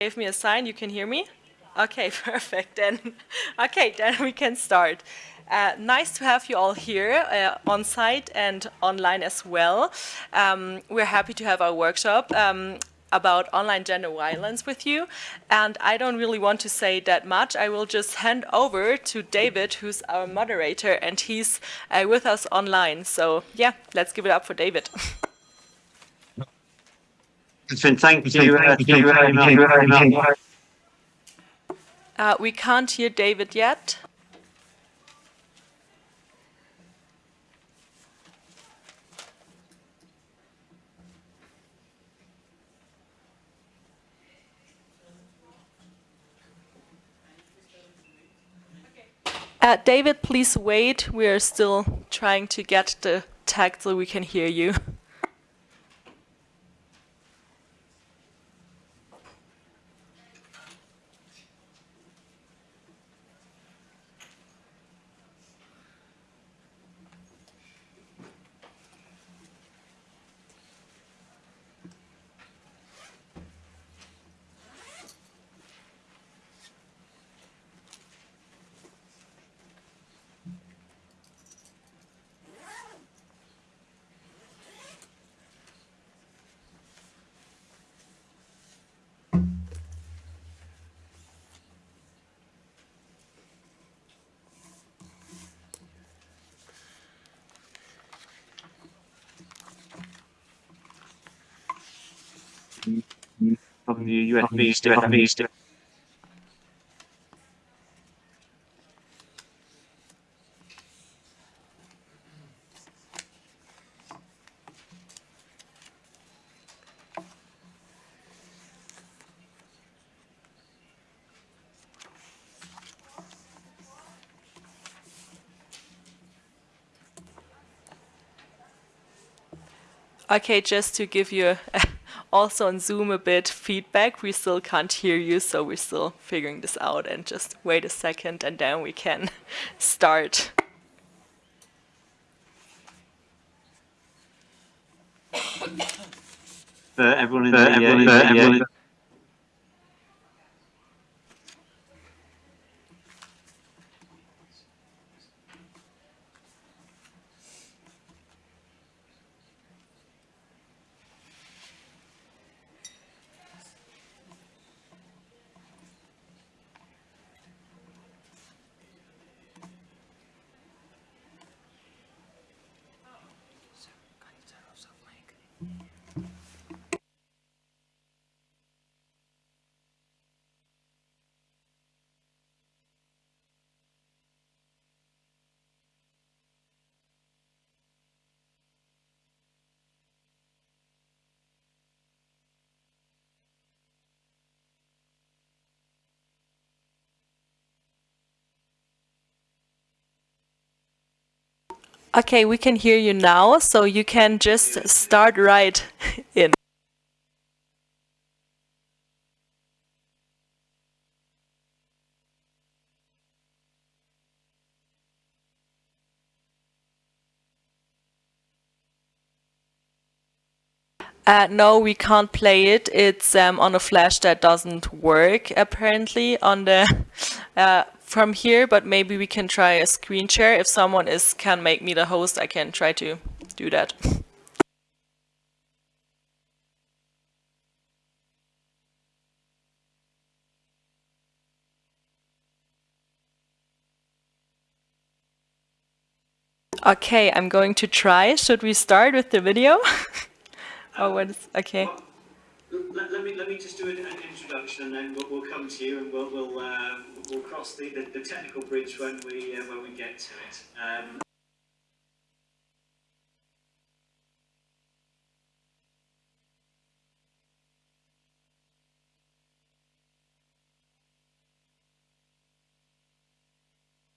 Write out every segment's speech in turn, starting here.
gave me a sign. You can hear me? Okay, perfect. Then, okay, then we can start. Uh, nice to have you all here uh, on site and online as well. Um, we're happy to have our workshop um, about online gender violence with you. And I don't really want to say that much. I will just hand over to David, who's our moderator, and he's uh, with us online. So yeah, let's give it up for David. Catherine, thank you, uh, thank you very much. Uh, we can't hear David yet. Uh, David, please wait. We are still trying to get the tag so we can hear you. From the USB stick, USB stick. Okay, just to give you also on Zoom a bit feedback, we still can't hear you, so we're still figuring this out and just wait a second and then we can start. For everyone in the, uh, everyone in the, in Okay, we can hear you now, so you can just start right in. Uh, no, we can't play it. It's um, on a flash that doesn't work apparently on the uh, from here, but maybe we can try a screen share. If someone is can make me the host, I can try to do that. Okay, I'm going to try. Should we start with the video? oh, what is, okay. Let, let, me let me just do an, an introduction, and then we'll, we'll, come to you, and we'll we'll, uh, we'll cross the, the, the, technical bridge when we uh, when we get to it. Um,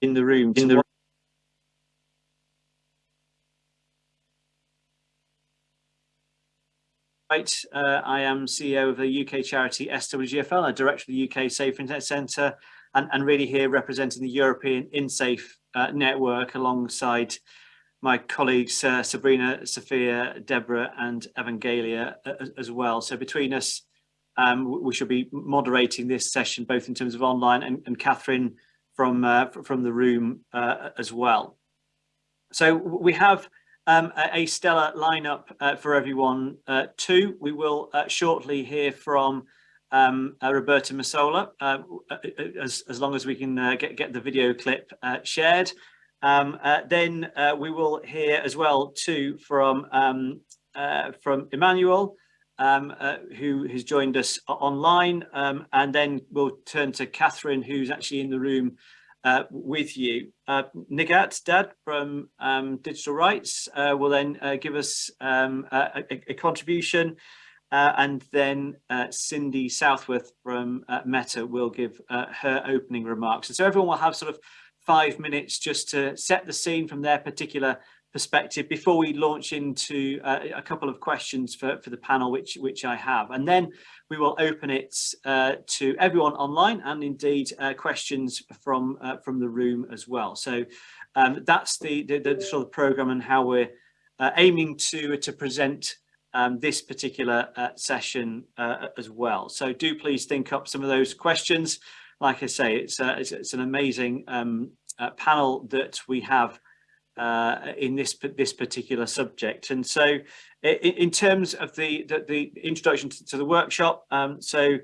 in the room in the Right, uh, I am CEO of the UK charity SWGFL, a director of the UK Safe Internet Centre, and, and really here representing the European InSafe uh, network alongside my colleagues uh, Sabrina, Sophia, Deborah and Evangelia uh, as well. So between us, um, we shall be moderating this session both in terms of online and, and Catherine from uh, from the room uh, as well. So we have um, a, stellar lineup uh, for everyone uh, too. We will uh, shortly hear from um, uh, Roberta Metsola, as, as long as we can get, get the video clip shared. Um, then we will hear as well too from um, from Emmanuel, um, uh, who has joined us online. Um, and then we'll turn to Catherine, who's actually in the room uh, with you. Uh, Nighat Dad from um, Digital Rights uh, will then uh, give us um, a, a, contribution. Uh, and then Cindy Southworth from Meta will give her opening remarks. And so everyone will have sort of five minutes just to set the scene from their particular perspective before we launch into uh, a couple of questions for, for the panel which which I have. And then we will open it uh, to everyone online and indeed uh, questions from uh, from the room as well. So um, that's the, the, the, sort of program and how we're uh, aiming to to present um, this particular uh, session as well. So do please think up some of those questions. Like I say it's it's, it's, an amazing um, panel that we have uh, in this this particular subject. And so in, in terms of the, the, the introduction to, to, the workshop, um, so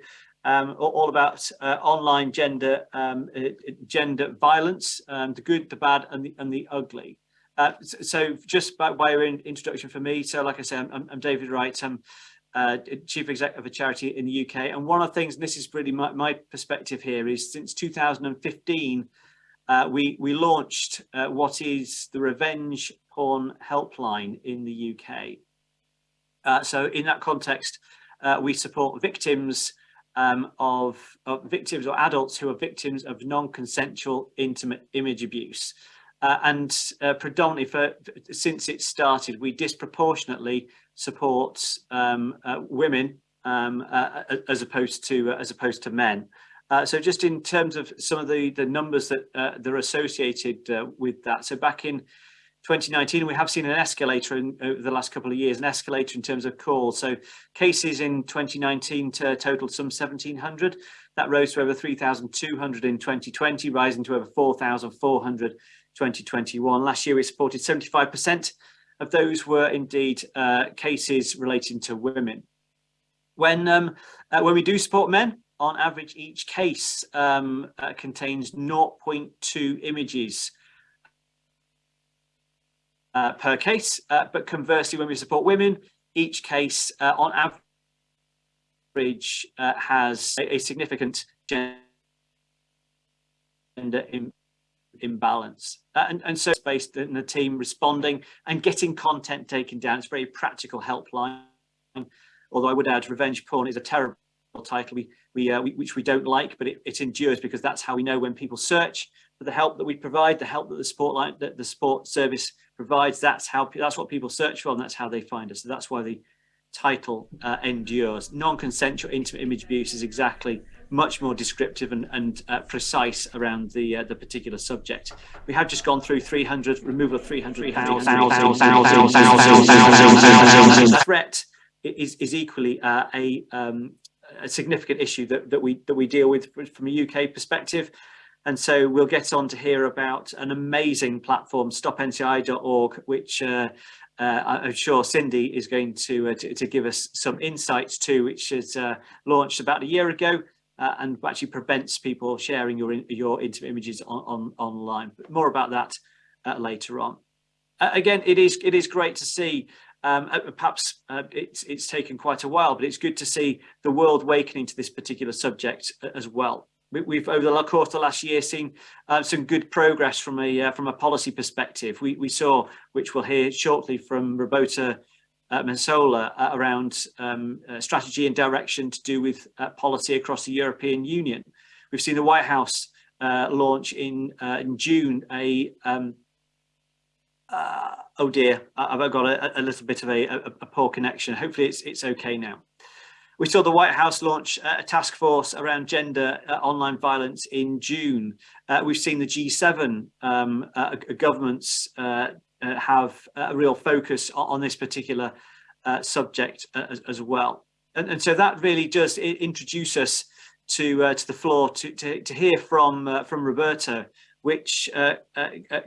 um, all about uh, online gender um, uh, gender violence, um, the good, the bad and the, and the ugly. Uh, so just by way of introduction for me, so like I say, I'm, I'm David Wright, I'm uh, chief exec of a charity in the UK. And one of the things, and this is really my, my perspective here, is since 2015, uh, we, we launched uh, what is the Revenge Porn Helpline in the UK. Uh, so in that context, uh, we support victims um, of, of, victims or adults who are victims of non-consensual intimate image abuse. Uh, and uh, predominantly for since it started, we disproportionately support um, women um, as opposed to as opposed to men. Uh, so just in terms of some of the, the numbers that, uh, that are associated uh, with that. So back in 2019, we have seen an escalator in over the last couple of years, an escalator in terms of calls. So cases in 2019 totaled some 1,700. That rose to over 3,200 in 2020, rising to over 4,400 2021. Last year, we supported 75% of those were indeed uh, cases relating to women. When, um, uh, when we do support men, on average, each case um, uh, contains 0.2 images uh, per case. Uh, but conversely, when we support women, each case uh, on average uh, has a, a, significant gender Im imbalance. Uh, and, and so it's based on the team responding and getting content taken down. It's very practical helpline. Although I would add revenge porn is a terrible title we, we, uh, we, which we don't like, but it, it endures because that's how we know when people search for the help that we provide, the help that the sport line, that the sport service provides. That's how that's what people search for, and that's how they find us. So that's why the title uh, endures. Non-consensual intimate image abuse is exactly much more descriptive and, and uh, precise around the uh, the particular subject. We have just gone through 300 removal of 300 threat is is equally uh, a um, a significant issue that, that we that we deal with from a UK perspective. And so we'll get on to hear about an amazing platform, stopnci.org, which uh, uh, I'm sure Cindy is going to, uh, to, to, give us some insights to, which is uh, launched about a year ago uh, and actually prevents people sharing your your intimate images on, on online. But more about that uh, later on. again, it is it is great to see um, uh, perhaps uh, it's, it's taken quite a while, but it's good to see the world awakening to this particular subject uh, as well. We've over the course of the last year seen uh, some good progress from a uh, from a policy perspective. We, we saw, which we'll hear shortly from Roberta uh, Metsola uh, around um, strategy and direction to do with policy across the European Union. We've seen the White House launch in in June a um, uh, oh dear, I've got a, a little bit of a, a, a, poor connection. Hopefully it's, it's okay now. We saw the White House launch a task force around gender uh, online violence in June. Uh, we've seen the G7 um, uh, governments uh, uh, have a real focus on, on this particular subject as, as, well. and, and so that really does introduce us to to the floor to to, to hear from from Roberto. Which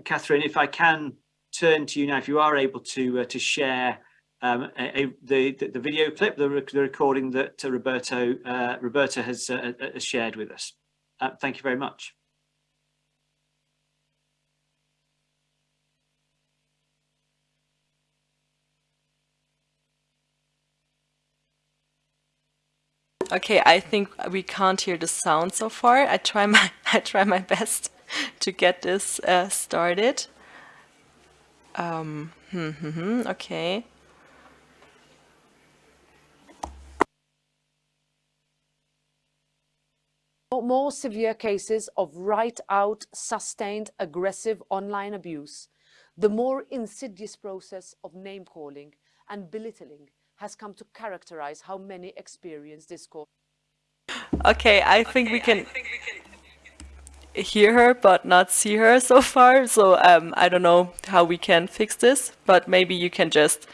Catherine, if I can turn to you now, if you are able to uh, to share um, a, a, the, the video clip, the, the recording that uh, Roberto uh, Roberto has, has shared with us. thank you very much. Okay, I think we can't hear the sound so far. I try my I try my best to get this uh, started. Um, hmm, hmm, hmm, okay. More severe cases of right-out, sustained, aggressive online abuse, the more insidious process of name-calling and belittling has come to characterize how many experience this course. Okay, I think, okay, we, can think we can hear her but not see her so far. So um, I don't know how we can fix this, but maybe you can just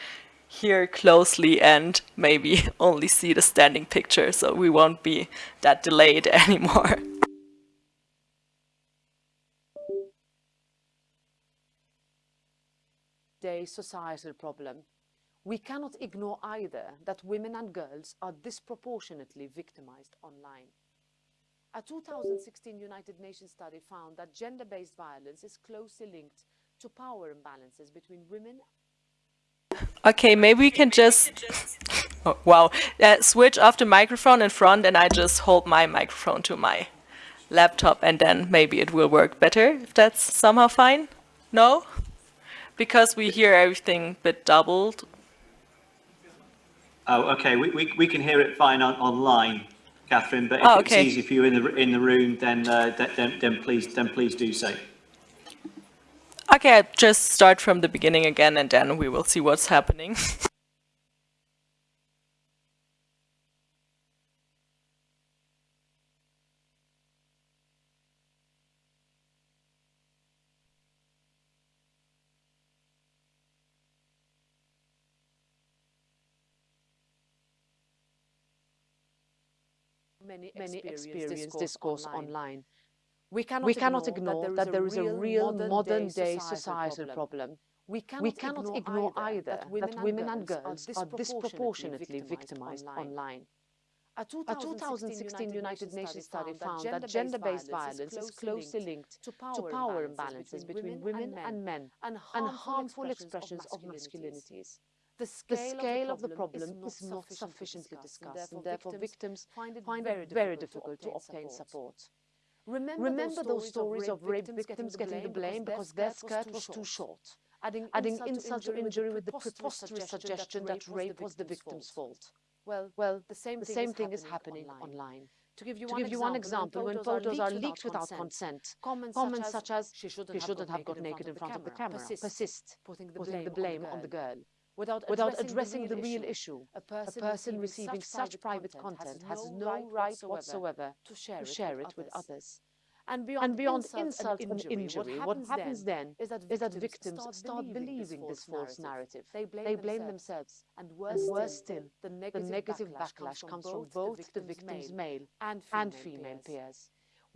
hear closely and maybe only see the standing picture so we won't be that delayed anymore. Day societal problem we cannot ignore either that women and girls are disproportionately victimized online. A 2016 United Nations study found that gender-based violence is closely linked to power imbalances between women Okay, maybe we can just, oh, wow, uh, switch off the microphone in front and I just hold my microphone to my laptop and then maybe it will work better, if that's somehow fine. No? Because we hear everything bit doubled Oh, okay. We, we, we can hear it fine on, online, Catherine. But if oh, okay. it's easy for you in the in the room, then uh, then then please then please do so. Okay, I'll just start from the beginning again, and then we will see what's happening. many, many experience discourse, online. online. We cannot, we cannot ignore, ignore that there is a real modern-day societal problem. We cannot, we cannot ignore, either that women, that women and girls are disproportionately victimized online. A 2016 United Nations study found that gender-based violence is closely linked to power imbalances between women and men and harmful expressions of masculinities. The scale, the scale of, the problem is not, sufficiently discussed, and therefore victims find it, find it very, difficult to obtain support. Remember, Remember those stories of rape victims getting the blame because their skirt was too short, adding, adding insult to injury with the preposterous suggestion that rape was the victim's fault. Well, well the same, the same thing is happening online. To give you, to one, give you example, one example, when photos are leaked without consent, comments, comments such as, she shouldn't, have got naked in front of the camera, persist, the putting the blame on the girl. Without, without addressing, the real issue, a person, a person receiving such private content has no right whatsoever to share, to share it, with others. And beyond, and beyond insult, insult and, injury, and injury, what, happens, what happens then, is that victims, is that victims start, start believing this false narrative. They blame, they blame themselves. And worse, and worse still, the negative, the negative backlash, backlash comes from both the victim's male and female, and female peers. peers.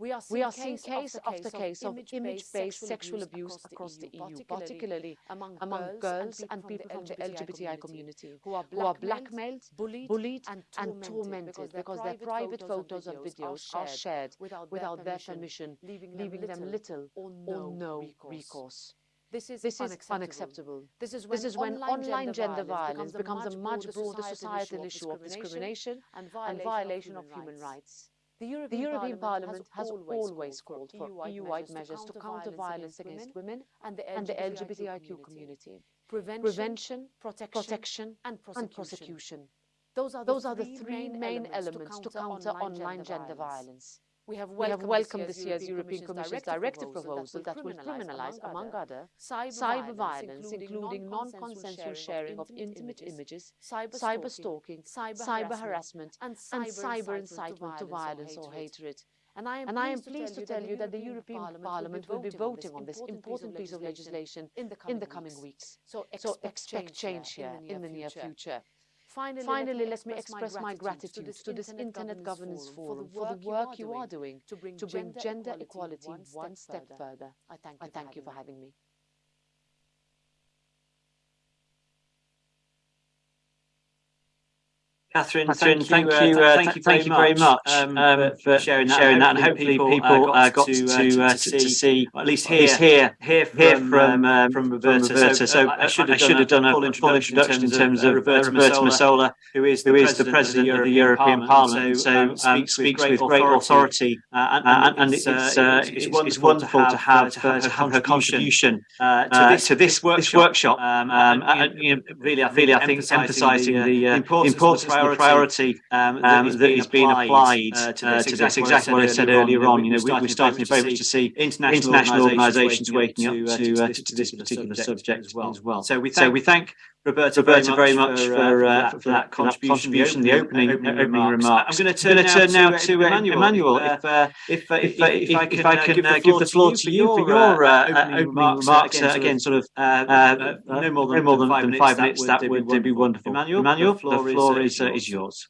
We are seeing, we are seeing case, after case of image-based sexual abuse across the EU, particularly among, among girls and people from the LGBTI community, who are blackmailed, bullied, bullied and, tormented because their private photos and videos are shared without their permission, leaving them little or no recourse. This is, this unacceptable. unacceptable. This is when, this is when online, online, gender, violence becomes a much broader societal issue of discrimination and violation, and violation of human rights. The European, the European Parliament, Parliament, has, always, called for EU-wide EU measures to counter violence against women and the, and the LGBTIQ community. Prevention, Prevention protection, protection, and prosecution. And prosecution. Those are the, Those are the three main elements to counter, online gender violence. We have welcomed, we have welcomed this year's European Commission's directive proposal that will criminalize, among other, cyber violence, including non-consensual sharing of intimate images, cyber stalking, cyber harassment, and cyber incitement to violence or hatred. And I am, and I am pleased to tell you that the European Parliament, Parliament will be voting on this important piece of legislation in the coming, in the coming weeks. weeks. So expect, so expect change here in the near future. Finally, Finally, let me express my gratitude to this Internet Governance Forum for the work you are doing to bring gender equality one step further. I thank you for having me. Catherine, Catherine uh, uh, thank, thank you, uh, thank you, thank you very much, um, um, for, sharing that, sharing and hopefully people, people uh, uh got, to, to, uh, to, to, see, at least hear, hear, hear from, hear from, um, um from Roberta. From Roberta. So, so I, should have, I should have done, a full introduction, in terms of, Roberta, Roberta Metsola, who is the, who is the President of the European Parliament, um, so um, speaks with great authority, and, and it's, it's, wonderful to have her contribution to this workshop. Really, I think emphasising the importance the priority um, that, um, is, being is applied uh, to, this, uh, to this exactly what I said earlier on. You know, we, we're starting very much to see international organisations waking up to, uh, to, to this particular subject as well. As well. So we thank, so we thank Roberta, Roberta very much for, for, uh, for, uh, that, for that contribution, the opening, opening, opening remarks. remarks. I'm going to turn, turn now, now to, uh, Emmanuel. Emmanuel uh, if, uh, if, uh, if, if, if, I can, if I can uh, give the floor to you for your uh, opening remarks, again, sort of no more than, no more than five minutes, that would be wonderful. Emmanuel, Emmanuel the floor is, is yours.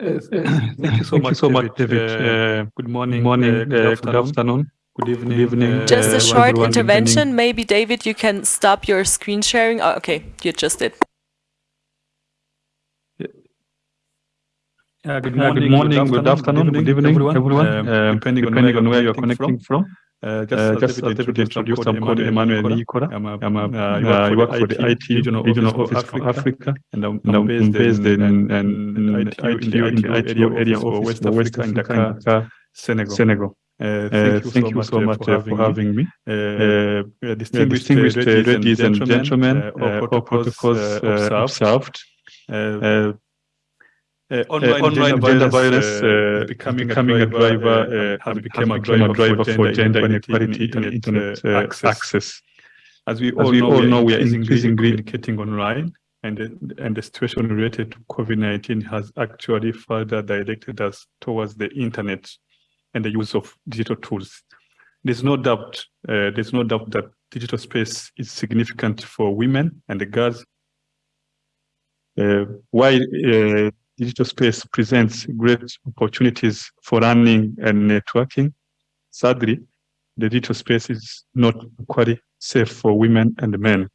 Thank you so much, so much, David. Good morning, morning, good afternoon. Good evening. Good evening. Just a uh, short intervention. Maybe, David, you can stop your screen sharing. Oh, okay, you just did. Yeah, good, morning, good, morning, good, afternoon, good evening, everyone. everyone. Um, depending, depending on where you're connecting from. Uh, just, uh, just a little bit. I'm called Emmanuel Nikora. I'm a, I'm a, uh, I work for the IT regional, regional office for Africa, and I'm, I'm based, based in, in, in, in, in, in the IT area office for West Africa, Dakar, Senegal. Senegal. Uh, uh, thank, you, thank so you so much, uh, uh for, having me. Uh, uh, distinguished, distinguished ladies and gentlemen, all protocols observed. Uh, online, online, gender, violence uh, becoming, becoming, a driver, uh, has become a driver, driver for gender inequality and internet access. access. As we all, As we know, all know, we are increasingly communicating online, and the, and the situation related to COVID-19 has actually further directed us towards the internet and the use of digital tools. There's no doubt, uh, there's no doubt that digital space is significant for women and the girls. Uh, while uh, digital space presents great opportunities for learning and networking, sadly, the digital space is not quite safe for women and men.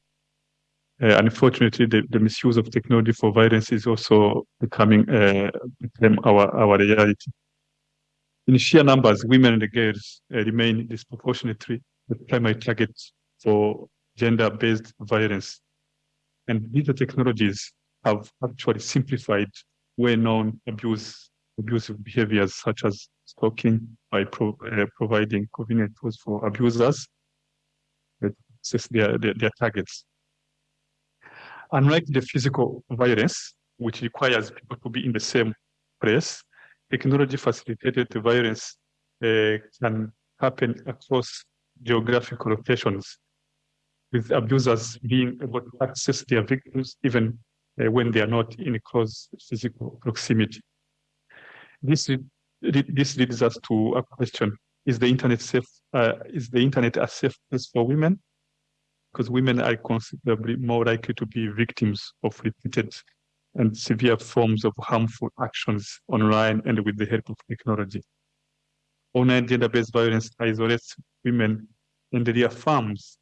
Uh, unfortunately, the, the, misuse of technology for violence is also becoming uh, our, our reality. In sheer numbers, women and girls uh, remain disproportionately the primary targets for gender-based violence. And these technologies have actually simplified well-known abuse, abusive behaviors such as stalking by pro, uh, providing convenient tools for abusers that access their, their, their targets. Unlike the physical violence, which requires people to be in the same place, technology facilitated violence uh, can happen across geographical locations, with abusers being able to access their victims even uh, when they are not in close physical proximity. This, this leads us to a question, is the internet safe, uh, is the internet a safe place for women? Because women are considerably more likely to be victims of repeated and severe forms of harmful actions online and with the help of technology. Online gender-based violence isolates women and reaffirms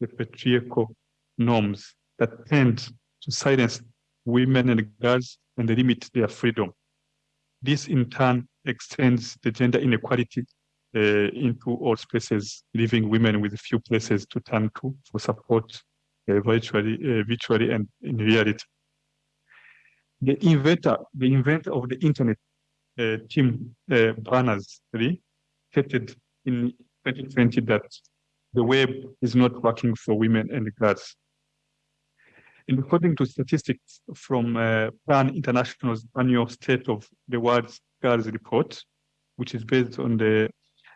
the patriarchal norms that tend to silence women and girls and limit their freedom. This in turn extends the gender inequality uh, into all spaces, leaving women with few places to turn to for support uh, virtually, uh, virtually and in reality the inventor, the inventor of the internet, uh, Tim uh, Berners-Lee, stated in 2020 that the web is not working for women and girls. And according to statistics from uh, Plan International's annual State of the World's Girls report, which is based on the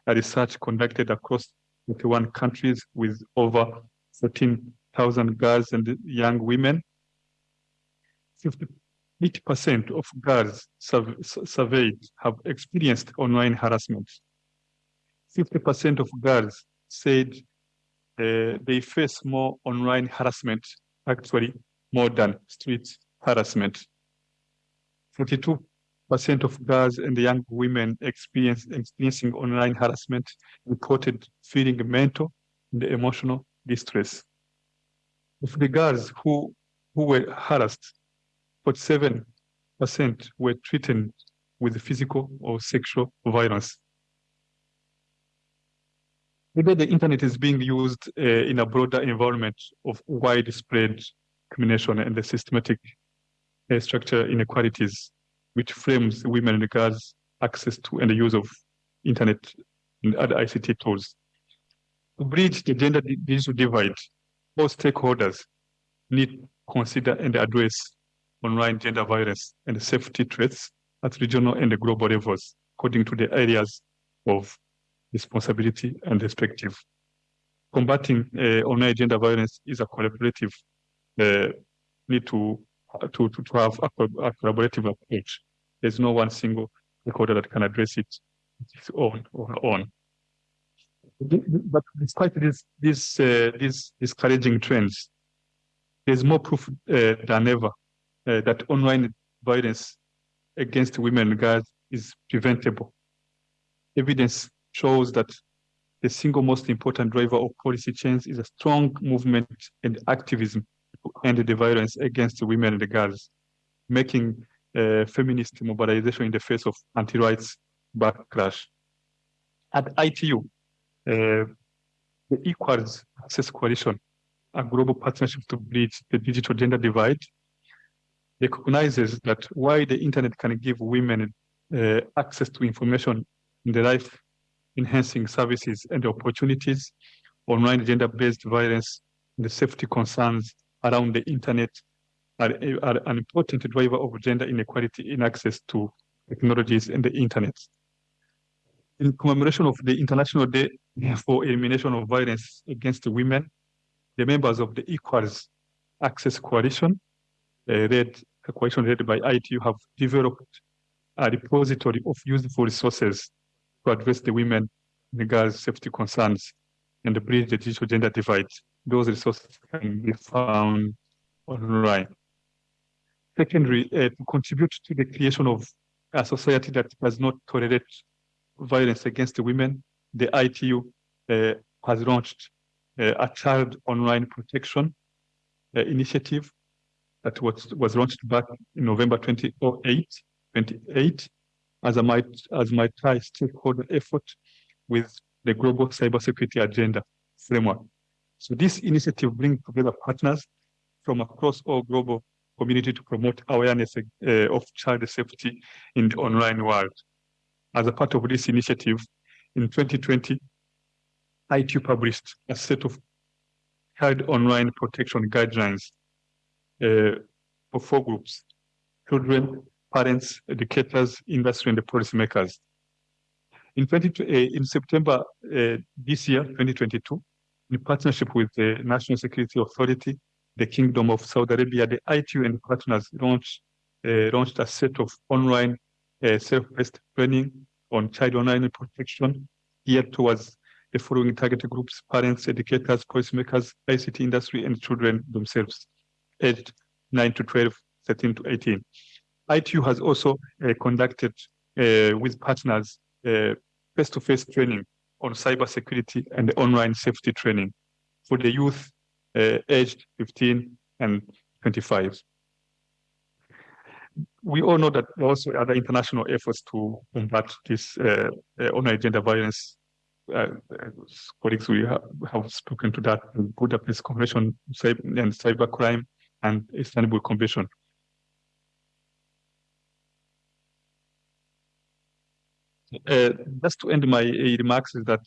research conducted across 21 countries with over 13,000 girls and young women, 50 80% of girls surveyed have experienced online harassment. 50% of girls said uh, they face more online harassment actually more than street harassment. 42% of girls and young women experience, experiencing online harassment reported feeling mental and emotional distress. Of the girls who, who were harassed, 47% were treated with physical or sexual violence. Maybe the internet is being used uh, in a broader environment of widespread discrimination and the systematic uh, structure inequalities, which frames women and girls' access to and the use of internet and other ICT tools. To bridge the gender digital divide, all stakeholders need to consider and address online gender violence and safety threats at regional and global levels, according to the areas of responsibility and perspective. Combating uh, online gender violence is a collaborative uh, need to, to, to, to have a, a, collaborative approach. There's no one single recorder that can address it on its own or own. But despite this, this, uh, these discouraging trends, there's more proof uh, than ever uh, that online violence against women and girls is preventable. Evidence shows that the single most important driver of policy change is a strong movement and activism to end the violence against women and girls, making uh, feminist mobilization in the face of anti-rights backlash. At ITU, uh, the Equals Access Coalition, a global partnership to bridge the digital gender divide, recognizes that while the internet can give women uh, access to information in the life enhancing services and opportunities, online gender-based violence, and the safety concerns around the internet are, are, an important driver of gender inequality in access to technologies and the internet. In commemoration of the International Day for Elimination of Violence Against Women, the members of the Equals Access Coalition, uh, a question led by ITU, have developed a repository of useful resources to address the women and the girls' safety concerns and bridge the digital gender divide. Those resources can be found online. Secondly, uh, to contribute to the creation of a society that does not tolerate violence against women, the ITU uh, has launched uh, a child online protection uh, initiative that was, was launched back in November 2008, 28 as a as multi-stakeholder effort with the global cybersecurity agenda framework. So this initiative brings together partners from across all global community to promote awareness uh, of child safety in the online world. As a part of this initiative, in 2020, ITU published a set of child online protection guidelines for four groups, children, parents, educators, industry, and the policymakers. In, 20, uh, in September uh, this year, 2022, in partnership with the National Security Authority, the Kingdom of Saudi Arabia, the ITU and partners launched, uh, launched a set of online uh, self-paced training on child online protection geared towards the following target groups, parents, educators, policymakers, ICT industry, and children themselves, aged 9 to 12, 13 to 18. ITU has also uh, conducted uh, with partners uh, face-to-face training on cybersecurity and online safety training for the youth aged 15 and 25. We all know that there are also other international efforts to combat this uh, online gender violence. Uh, colleagues, we have, have, spoken to that in Budapest Convention and Cybercrime and Istanbul Convention. Uh, just to end my uh, remarks is that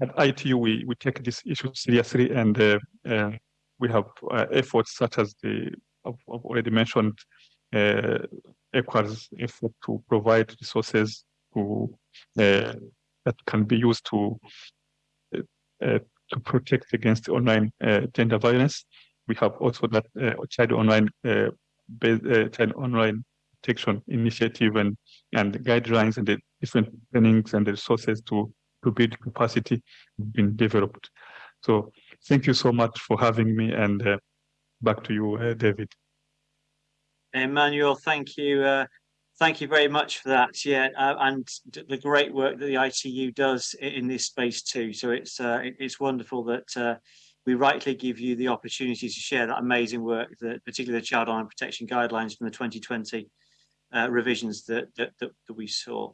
at ITU we, we take this issue seriously and uh, uh, we have uh, efforts such as the I've, already mentioned uh, EQUA's effort to provide resources to uh, that can be used to to protect against online gender violence. We have also that child online child online protection initiative and and guidelines and the different trainings and the resources to, to build capacity been developed. So thank you so much for having me and uh, back to you, David. Emmanuel, thank you. Uh, thank you very much for that. Yeah, uh, and the great work that the ITU does in this space too. So it's uh, it's wonderful that uh, we rightly give you the opportunity to share that amazing work, that particularly the Child Online Protection Guidelines from the 2020 uh, revisions that, that, that, that we saw.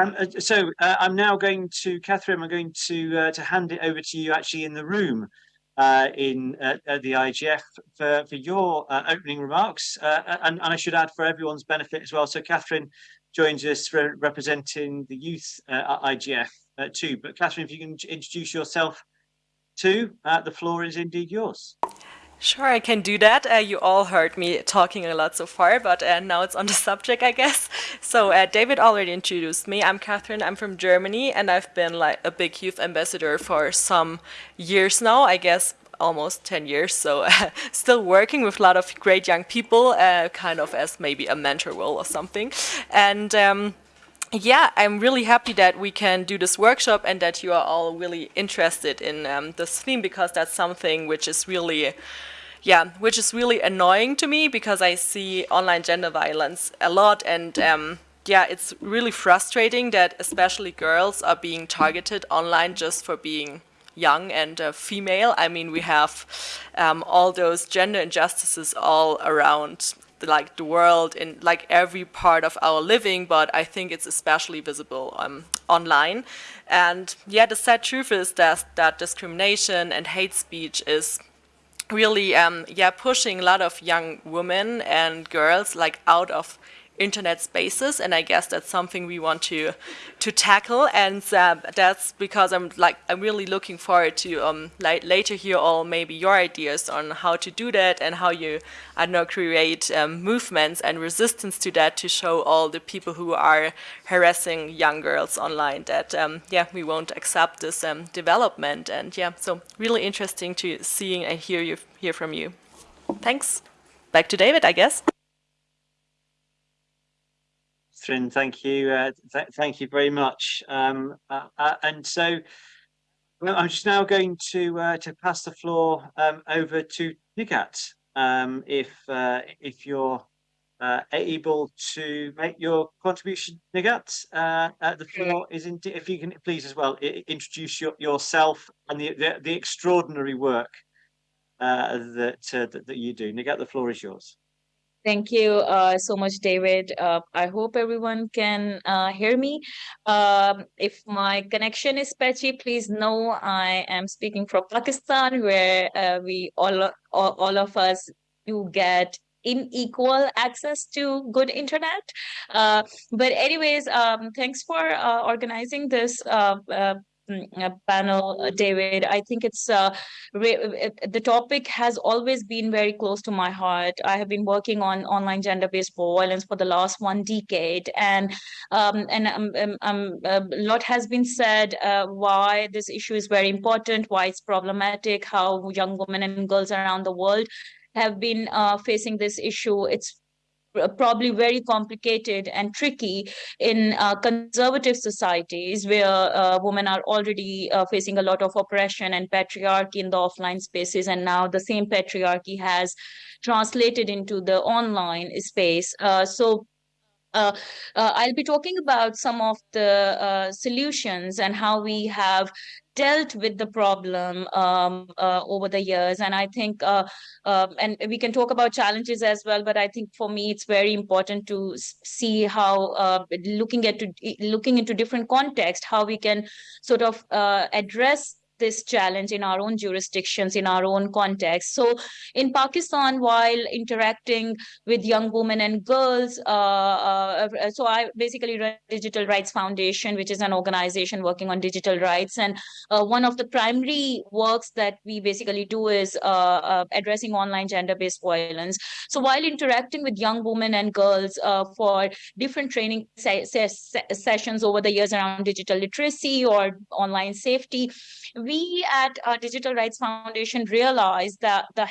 Um, uh, so I'm now going to, Catherine, I'm going to, to hand it over to you actually in the room uh, in uh, the IGF for, for your uh, opening remarks. Uh, and, and, I should add for everyone's benefit as well. So Catherine joins us re representing the youth uh, IGF uh, too. But Catherine, if you can introduce yourself too, the floor is indeed yours. Sure, I can do that. Uh, you all heard me talking a lot so far, but uh, now it's on the subject, I guess. So uh, David already introduced me. I'm Catherine. I'm from Germany, and I've been like a big youth ambassador for some years now. I guess almost 10 years. So still working with a lot of great young people, uh, kind of as maybe a mentor role or something. And um, yeah, I'm really happy that we can do this workshop and that you are all really interested in um, this theme because that's something which is really yeah, which is really annoying to me because I see online gender violence a lot and um, yeah, it's really frustrating that especially girls are being targeted online just for being young and uh, female. I mean, we have um, all those gender injustices all around like the world in like every part of our living, but I think it's especially visible um, online. And yeah, the sad truth is that, that discrimination and hate speech is really um, yeah pushing a lot of young women and girls like out of internet spaces and I guess that's something we want to to tackle. And uh, that's because I'm like I'm really looking forward to um, later hear all maybe your ideas on how to do that and how you I don't know create um, movements and resistance to that to show all the people who are harassing young girls online that um, yeah we won't accept this um, development. And yeah so really interesting to seeing and hear you hear from you. Thanks. Back to David I guess Catherine, thank you. Uh, th thank you very much. Um, uh, uh, and so I'm just now going to uh, to pass the floor um, over to Nighat. Um, if uh, if you're uh, able to make your contribution, Nighat, the floor is in. If you can please as well introduce your, yourself and the, the, the extraordinary work that, that that you do. Nighat, the floor is yours. Thank you uh, so much, David. Uh, I hope everyone can uh, hear me. Um, if my connection is patchy, please know I am speaking from Pakistan, where uh, we all, all, all of us do get unequal access to good internet. Uh, but anyways, um, thanks for uh, organizing this panel, uh, David. I think it's uh, the topic has always been very close to my heart. I have been working on online gender-based violence for the last one decade, and um, and um, um, um a lot has been said uh, why this issue is very important, why it's problematic, how young women and girls around the world have been uh, facing this issue. It's probably very complicated and tricky in uh, conservative societies where uh, women are already uh, facing a lot of oppression and patriarchy in the offline spaces. And now the same patriarchy has translated into the online space. Uh, so uh, uh, I'll be talking about some of the uh, solutions and how we have dealt with the problem um, uh, over the years. And I think, uh, uh, and we can talk about challenges as well, but I think for me, it's very important to see how uh, looking at to, looking into different context, how we can sort of uh, address this challenge in our own jurisdictions, in our own context. So in Pakistan, while interacting with young women and girls, uh, uh, so I basically run Digital Rights Foundation, which is an organization working on digital rights. And uh, one of the primary works that we basically do is uh, uh, addressing online gender-based violence. So while interacting with young women and girls uh, for different training se se sessions over the years around digital literacy or online safety, we at uh, Digital Rights Foundation realized that the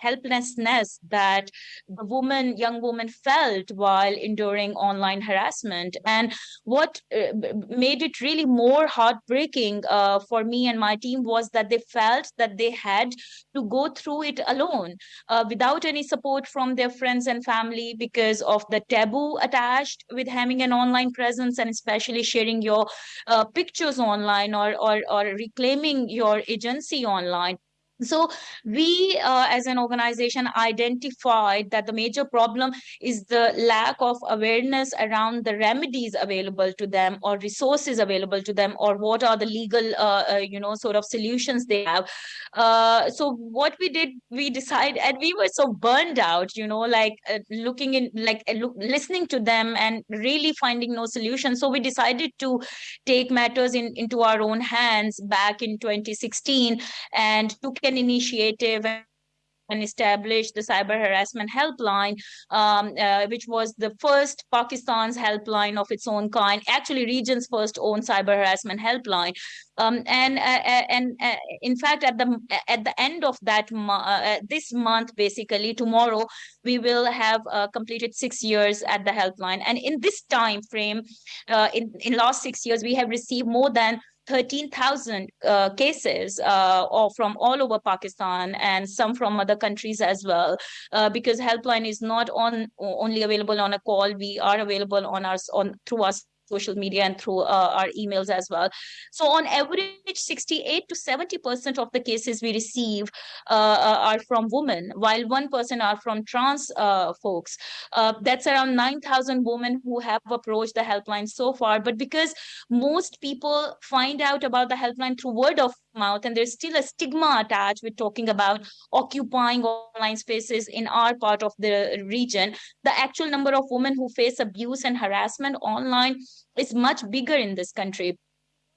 helplessness that the woman, young woman felt while enduring online harassment. And what uh, made it really more heartbreaking uh, for me and my team was that they felt that they had to go through it alone uh, without any support from their friends and family because of the taboo attached with having an online presence and especially sharing your uh, pictures online or, or, or reclaiming your agency online so we uh, as an organization identified that the major problem is the lack of awareness around the remedies available to them or resources available to them or what are the legal uh, uh, you know sort of solutions they have. Uh, so what we did we decided and we were so burned out you know like uh, looking in like uh, look, listening to them and really finding no solution. So we decided to take matters in into our own hands back in 2016 and took an initiative and established the cyber harassment helpline, um, uh, which was the first Pakistan's helpline of its own kind, actually region's first own cyber harassment helpline. Um, and uh, uh and uh, in fact, at the at the end of that uh, this month, basically tomorrow, we will have uh, completed six years at the helpline. And in this time frame, in in last six years, we have received more than 13,000 uh, cases uh, or from all over Pakistan and some from other countries as well, uh, because helpline is not on only available on a call. We are available on our on through our social media and through uh, our emails as well. So on average, 68 to 70% of the cases we receive uh, uh are from women, while 1% are from trans uh, folks. Uh, that's around 9,000 women who have approached the helpline so far. But because most people find out about the helpline through word of mouth and there's still a stigma attached with talking about occupying online spaces in our part of the region the actual number of women who face abuse and harassment online is much bigger in this country.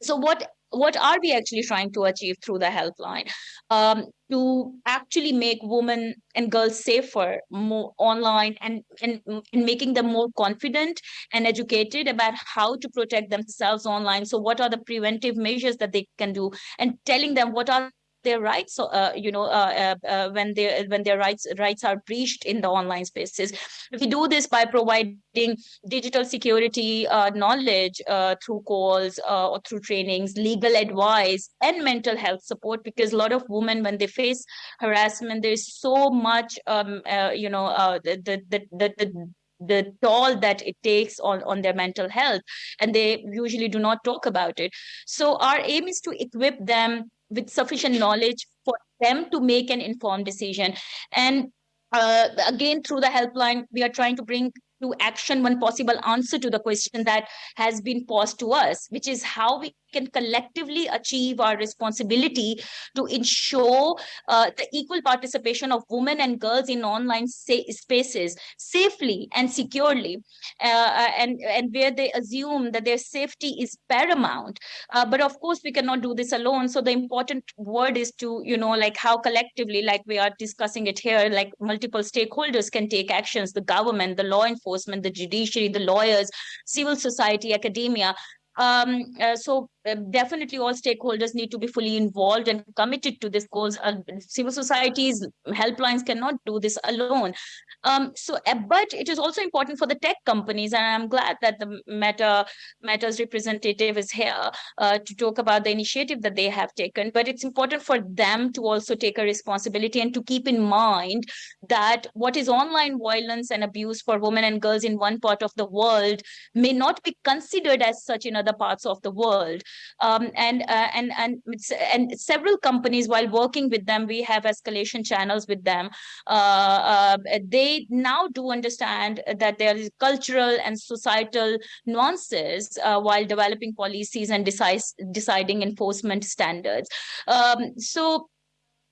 So what what are we actually trying to achieve through the helpline? Um, to actually make women and girls safer more online and, and, and making them more confident and educated about how to protect themselves online. So what are the preventive measures that they can do? And telling them what are their rights. Uh, you know uh, uh, uh, when their when their rights rights are breached in the online spaces. We do this by providing digital security uh, knowledge uh, through calls or through trainings legal advice and mental health support because a lot of women when they face harassment there's so much um, you know the, the, the, the the toll that it takes on, on their mental health and they usually do not talk about it. So our aim is to equip them with sufficient knowledge for them to make an informed decision. And uh, again, through the helpline, we are trying to bring to action one possible answer to the question that has been posed to us, which is how we can collectively achieve our responsibility to ensure uh, the equal participation of women and girls in online spaces safely and securely, uh, uh, and, and where they assume that their safety is paramount. Uh, but of course, we cannot do this alone. So the important word is to, you know, like how collectively, like we are discussing it here, like multiple stakeholders can take actions, the government, the law enforcement, the judiciary, the lawyers, civil society, academia, um, uh, so uh, definitely all stakeholders need to be fully involved and committed to this cause. Uh, civil societies, helplines cannot do this alone. Um, so, uh, but it is also important for the tech companies, and I'm glad that the Meta Meta's representative is here uh, to talk about the initiative that they have taken. But it's important for them to also take a responsibility and to keep in mind that what is online violence and abuse for women and girls in one part of the world may not be considered as such in other parts of the world. Um, and uh, and and and several companies, while working with them, we have escalation channels with them. Uh, uh, they now do understand that there is cultural and societal nuances uh, while developing policies and decide, deciding enforcement standards. Um, so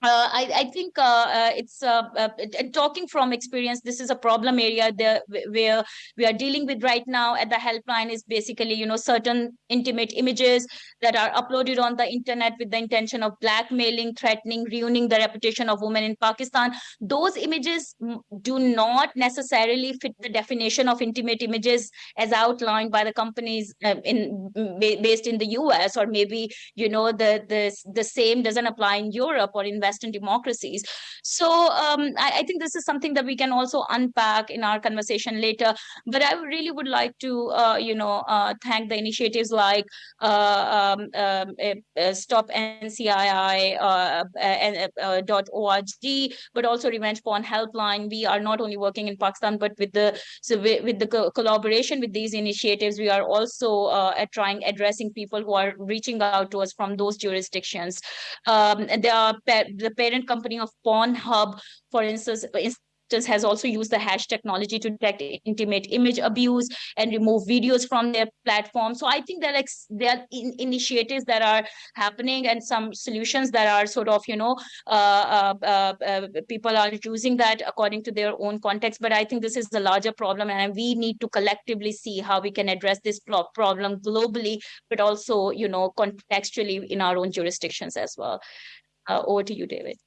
uh, I, I, think uh, uh, it's uh, uh talking from experience. This is a problem area there where we are dealing with right now at the helpline is basically you know certain intimate images that are uploaded on the internet with the intention of blackmailing, threatening, ruining the reputation of women in Pakistan. Those images do not necessarily fit the definition of intimate images as outlined by the companies in based in the U.S. or maybe you know the the the same doesn't apply in Europe or in West Western democracies. So um, I, I, think this is something that we can also unpack in our conversation later. But I really would like to, uh, you know, uh, thank the initiatives like uh, um, um Stop NCII uh, .org, but also Revenge Porn Helpline. We are not only working in Pakistan, but with the so with, with the co collaboration with these initiatives, we are also uh, trying addressing people who are reaching out to us from those jurisdictions. Um, the, the parent company of Pornhub, for instance, has also used the hash technology to detect intimate image abuse and remove videos from their platform. So I think that like there are in initiatives that are happening and some solutions that are sort of, you know, uh, uh, uh, uh people are using that according to their own context. But I think this is the larger problem and we need to collectively see how we can address this problem globally, but also, you know, contextually in our own jurisdictions as well. Uh, over to you, David.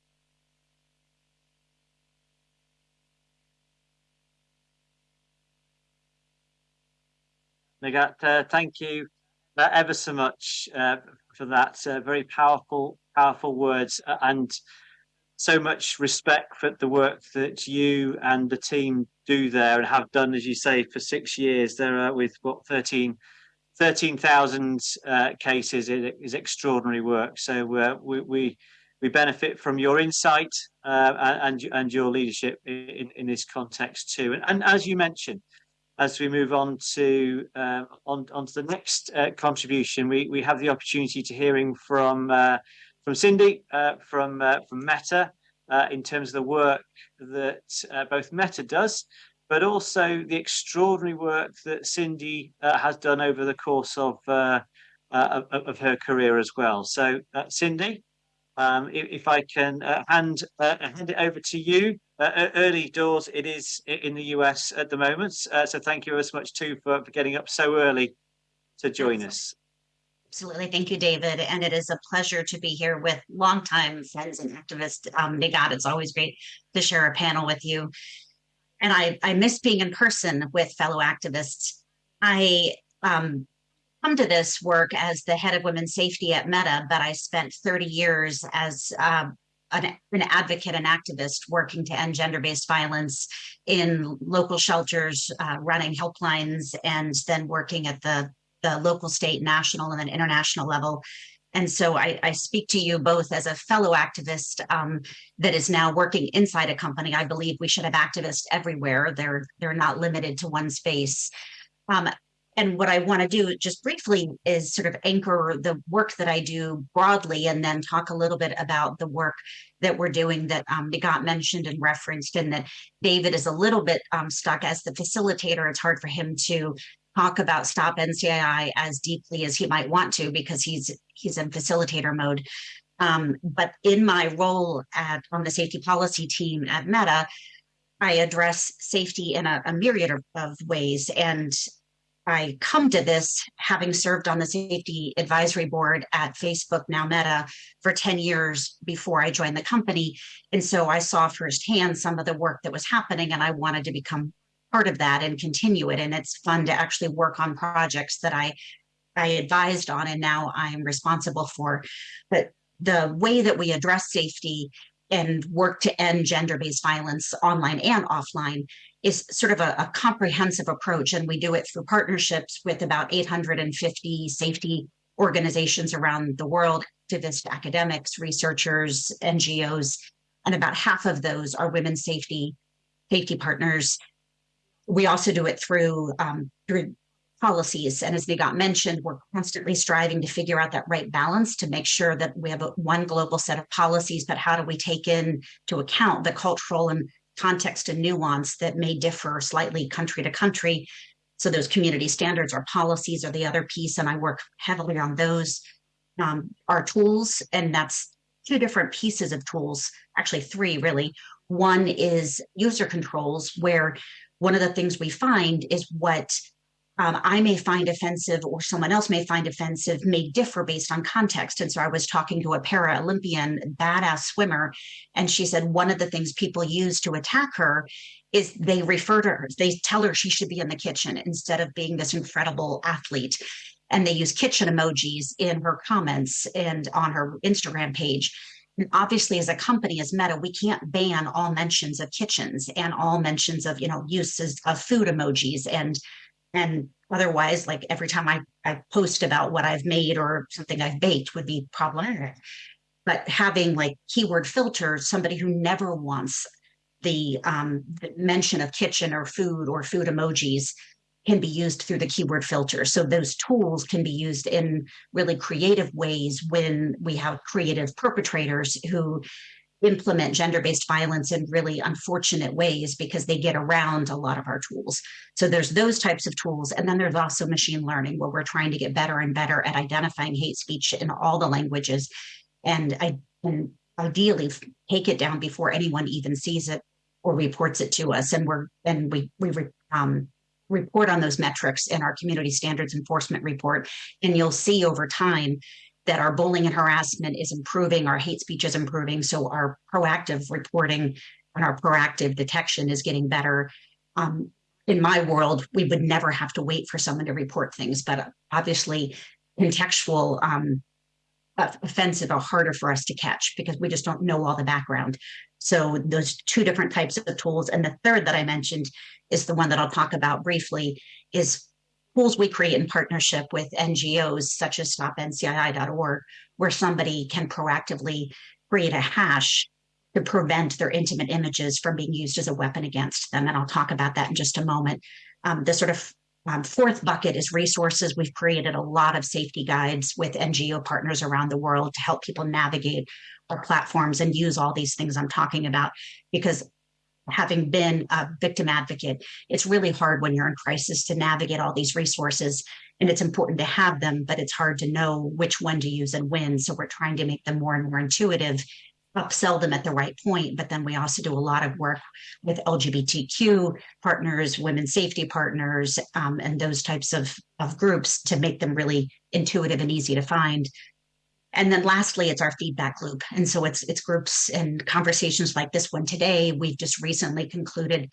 Nighat, uh, thank you uh, ever so much uh, for that. Uh, very powerful, powerful words uh, and so much respect for the work that you and the team do there and have done, as you say, for six years. There are with what 13 13,000 uh, cases it is extraordinary work. So we, we we benefit from your insight and and your leadership in, in this context too. And, and as you mentioned, as we move on to uh, on, on to the next uh, contribution, we, we have the opportunity to hearing from uh, from Cindy uh, from uh, from Meta uh, in terms of the work that both Meta does, but also the extraordinary work that Cindy has done over the course of, of, of her career as well. So, Cindy, um, if, if, I can uh, hand uh, hand it over to you uh, early doors it is in the US at the moment. Uh, so thank you very much too for, for getting up so early to join us. Absolutely. Thank you, David. And it is a pleasure to be here with longtime friends and activists. Um, Nighat, it's always great to share a panel with you. And I, I miss being in person with fellow activists. I um, come to this work as the head of women's safety at Meta, but I spent 30 years as uh, an, an advocate and activist working to end gender-based violence in local shelters, uh, running helplines, and then working at the, the local, state, national, and then international level. And so I, I, speak to you both as a fellow activist um, that is now working inside a company. I believe we should have activists everywhere. They're they're not limited to one space. Um, and what I want to do just briefly is sort of anchor the work that I do broadly and then talk a little bit about the work that we're doing that um, got mentioned and referenced and that David is a little bit um, stuck as the facilitator. It's hard for him to talk about Stop NCII as deeply as he might want to because he's he's in facilitator mode. Um, but in my role at on the safety policy team at Meta, I address safety in a, a myriad of, of ways. And I come to this having served on the safety advisory board at Facebook, now Meta, for 10 years before I joined the company. And so I saw firsthand some of the work that was happening and I wanted to become part of that and continue it. And it's fun to actually work on projects that I, I advised on and now I'm responsible for. But the way that we address safety and work to end gender-based violence online and offline is sort of a, a, comprehensive approach. And we do it through partnerships with about 850 safety organizations around the world, activists, academics, researchers, NGOs, and about half of those are women's safety safety partners. We also do it through um, through policies. And as they got mentioned, we're constantly striving to figure out that right balance to make sure that we have a, one global set of policies, but how do we take in to account the cultural and context and nuance that may differ slightly country to country. So those community standards or policies are the other piece, and I work heavily on those. Um, our tools, and that's two different pieces of tools, actually three really. One is user controls, where one of the things we find is what um, I may find offensive or someone else may find offensive may differ based on context. And so I was talking to a para Olympian, badass swimmer, and she said one of the things people use to attack her is they refer to her, they tell her she should be in the kitchen instead of being this incredible athlete. And they use kitchen emojis in her comments and on her Instagram page. And obviously as a company as meta we can't ban all mentions of kitchens and all mentions of you know uses of food emojis and and otherwise like every time i i post about what i've made or something i've baked would be problematic but having like keyword filters somebody who never wants the um the mention of kitchen or food or food emojis can be used through the keyword filter. So those tools can be used in really creative ways when we have creative perpetrators who implement gender-based violence in really unfortunate ways because they get around a lot of our tools. So there's those types of tools. And then there's also machine learning where we're trying to get better and better at identifying hate speech in all the languages and, I, and ideally take it down before anyone even sees it or reports it to us. And we're, and we, we um, report on those metrics in our community standards enforcement report. And you'll see over time that our bullying and harassment is improving, our hate speech is improving. So our proactive reporting and our proactive detection is getting better. Um, in my world, we would never have to wait for someone to report things, but obviously contextual um, offensive are harder for us to catch because we just don't know all the background. So those two different types of tools. And the third that I mentioned is the one that I'll talk about briefly is tools we create in partnership with NGOs such as stopncii.org, where somebody can proactively create a hash to prevent their intimate images from being used as a weapon against them. And I'll talk about that in just a moment. Um, the sort of um, fourth bucket is resources. We've created a lot of safety guides with NGO partners around the world to help people navigate our platforms and use all these things I'm talking about because having been a victim advocate, it's really hard when you're in crisis to navigate all these resources and it's important to have them, but it's hard to know which one to use and when. So we're trying to make them more and more intuitive, upsell them at the right point. But then we also do a lot of work with LGBTQ partners, women's safety partners, um, and those types of, of groups to make them really intuitive and easy to find and then lastly, it's our feedback loop. And so it's it's groups and conversations like this one today. We've just recently concluded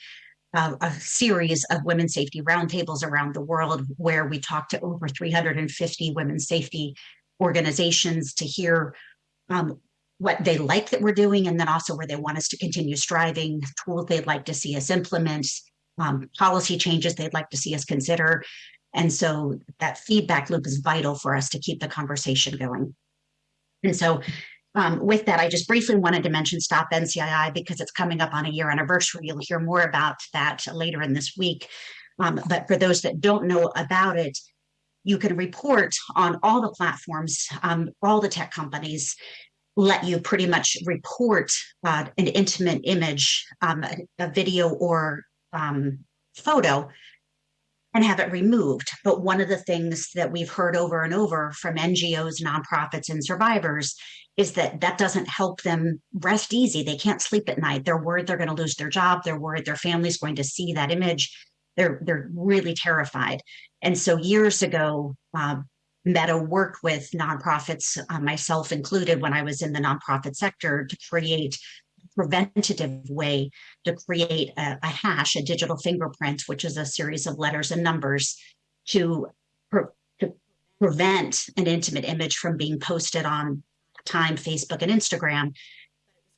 uh, a series of women's safety roundtables around the world where we talked to over 350 women's safety organizations to hear um, what they like that we're doing and then also where they want us to continue striving, tools they'd like to see us implement, um, policy changes they'd like to see us consider. And so that feedback loop is vital for us to keep the conversation going. And so um, with that, I just briefly wanted to mention Stop NCII because it's coming up on a year anniversary. You'll hear more about that later in this week. Um, but for those that don't know about it, you can report on all the platforms, um, all the tech companies let you pretty much report uh, an intimate image, um, a, a, video or um, photo and have it removed. But one of the things that we've heard over and over from NGOs, nonprofits, and survivors is that that doesn't help them rest easy. They can't sleep at night. They're worried they're going to lose their job. They're worried their family's going to see that image. They're they're really terrified. And so years ago, uh, Meta worked with nonprofits, uh, myself included, when I was in the nonprofit sector, to create preventative way to create a, a, hash, a digital fingerprint, which is a series of letters and numbers to, pre to prevent an intimate image from being posted on time, Facebook and Instagram.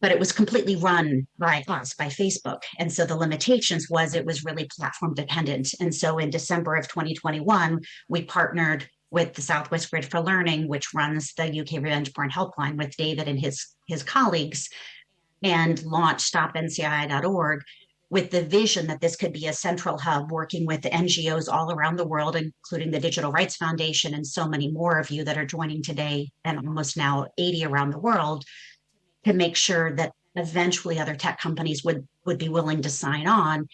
But it was completely run by us, by Facebook. And so the limitations was it was really platform dependent. And so in December of 2021, we partnered with the Southwest Grid for Learning, which runs the UK Revenge Porn Helpline with David and his, his colleagues and launched stopncii.org with the vision that this could be a central hub working with NGOs all around the world, including the Digital Rights Foundation and so many more of you that are joining today and almost now 80 around the world to make sure that eventually other tech companies would, would be willing to sign on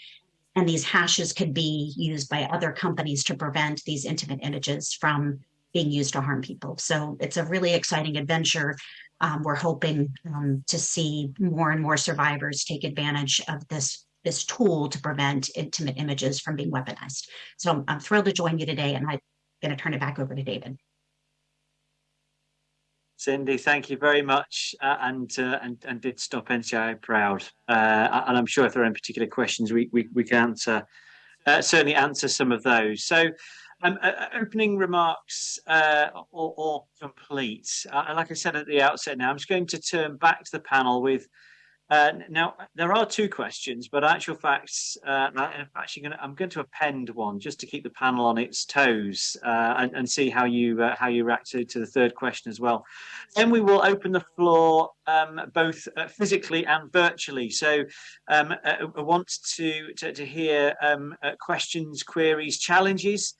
and these hashes could be used by other companies to prevent these intimate images from being used to harm people. So it's a really exciting adventure um, we're hoping um, to see more and more survivors take advantage of this this tool to prevent intimate images from being weaponized. So I'm, I'm thrilled to join you today, and I'm going to turn it back over to David. Cindy, thank you very much, uh, and, uh, and and did stop NCII proud. Uh, and I'm sure if there are any particular questions, we we, we can answer, uh, certainly answer some of those. So Um, uh, opening remarks uh, or, or, complete. Uh, like I said at the outset now, I'm just going to turn back to the panel with uh, now, there are two questions, but actual facts, uh, I'm actually going to, I'm going to append one just to keep the panel on its toes uh, and, and, see how you uh, how you react to, the third question as well. Then we will open the floor um, both uh, physically and virtually. So um, uh, I want to, to, to hear um, questions, queries, challenges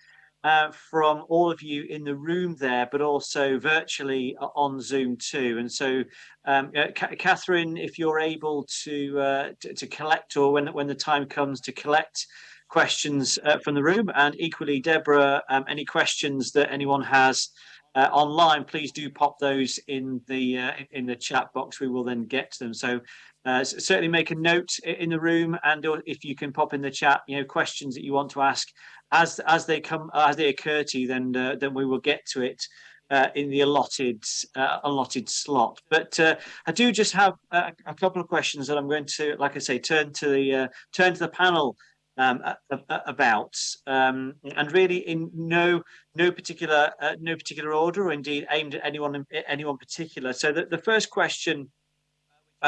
uh, from all of you in the room there, but also virtually on Zoom too. And so, um, uh, Catherine, if you're able to, uh, to, to collect, or when when the time comes to collect questions uh, from the room, and equally, Deborah, um, any questions that anyone has. Uh, online, please do pop those in the uh, in the chat box. We will then get to them. So uh, certainly make a note in the room and if you can pop in the chat you know questions that you want to ask as as they come as they occur to you, then uh, then we will get to it uh, in the allotted uh, allotted slot. But uh, I do just have a, a, couple of questions that I'm going to, like I say, turn to the uh, turn to the panel um, about, um, and really in no no particular uh, no particular order, or indeed aimed at anyone anyone particular. So the, the first question,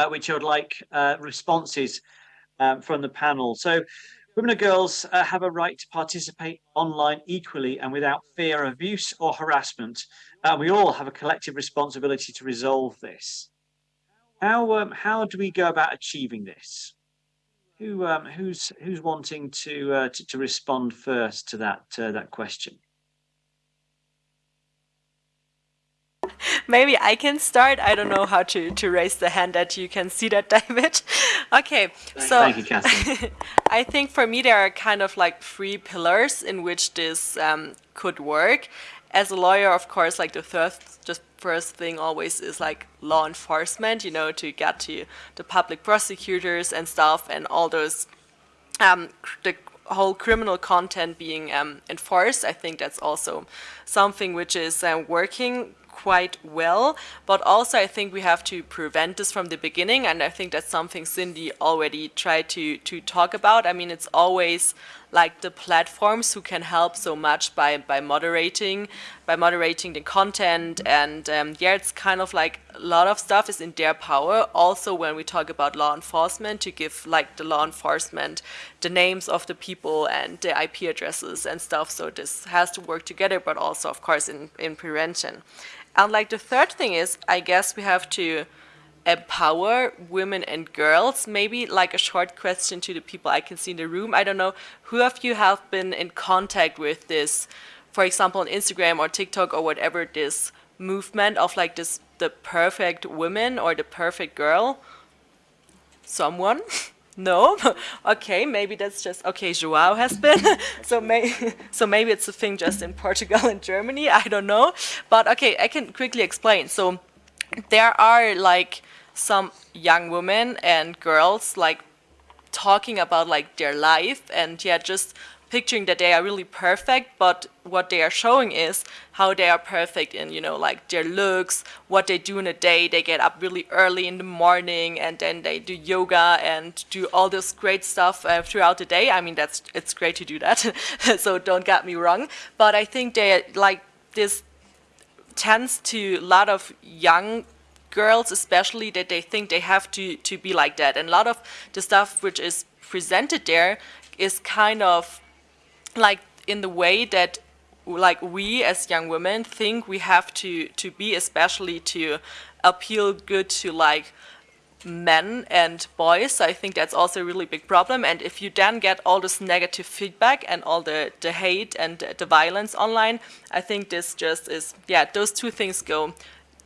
which I would like responses um, from the panel. So Women and girls uh, have a right to participate online equally and without fear of abuse or harassment. Uh, we all have a collective responsibility to resolve this. How um, how do we go about achieving this? Who um, who's who's wanting to, uh, to, to respond first to that uh, that question? maybe I can start. I don't know how to, to raise the hand that you can see that, David. okay, so Thank you, I think for me there are kind of like three pillars in which this um, could work. As a lawyer, of course, like the third, just first thing always is like law enforcement, you know, to get to the public prosecutors and stuff and all those, um, the whole criminal content being um, enforced. I think that's also something which is uh, working quite well, but also I think we have to prevent this from the beginning, and I think that's something Cindy already tried to, to talk about. I mean, it's always like the platforms who can help so much by, by moderating, by moderating the content, and um, yeah, it's kind of like a lot of stuff is in their power. Also, when we talk about law enforcement, to give like the law enforcement the names of the people and the IP addresses and stuff. So this has to work together, but also, of course, in, in prevention. And like the third thing is, I guess we have to empower women and girls. Maybe like a short question to the people I can see in the room. I don't know, who of you have been in contact with this, for example, on Instagram or TikTok or whatever, this movement of like this, the perfect woman or the perfect girl? Someone? No? okay, maybe that's just, okay, Joao has been, so, may, so maybe it's a thing just in Portugal and Germany, I don't know. But okay, I can quickly explain. So there are like some young women and girls like talking about like their life and yeah, just picturing that they are really perfect, but what they are showing is how they are perfect in, you know, like their looks, what they do in a day. They get up really early in the morning and then they do yoga and do all this great stuff uh, throughout the day. I mean, that's it's great to do that, so don't get me wrong. But I think they like this tends to a lot of young girls especially that they think they have to to be like that and a lot of the stuff which is presented there is kind of like in the way that like we as young women think we have to to be especially to appeal good to like men and boys. I think that's also a really big problem. And if you then get all this negative feedback and all the the hate and the violence online i think this just is yeah those two things go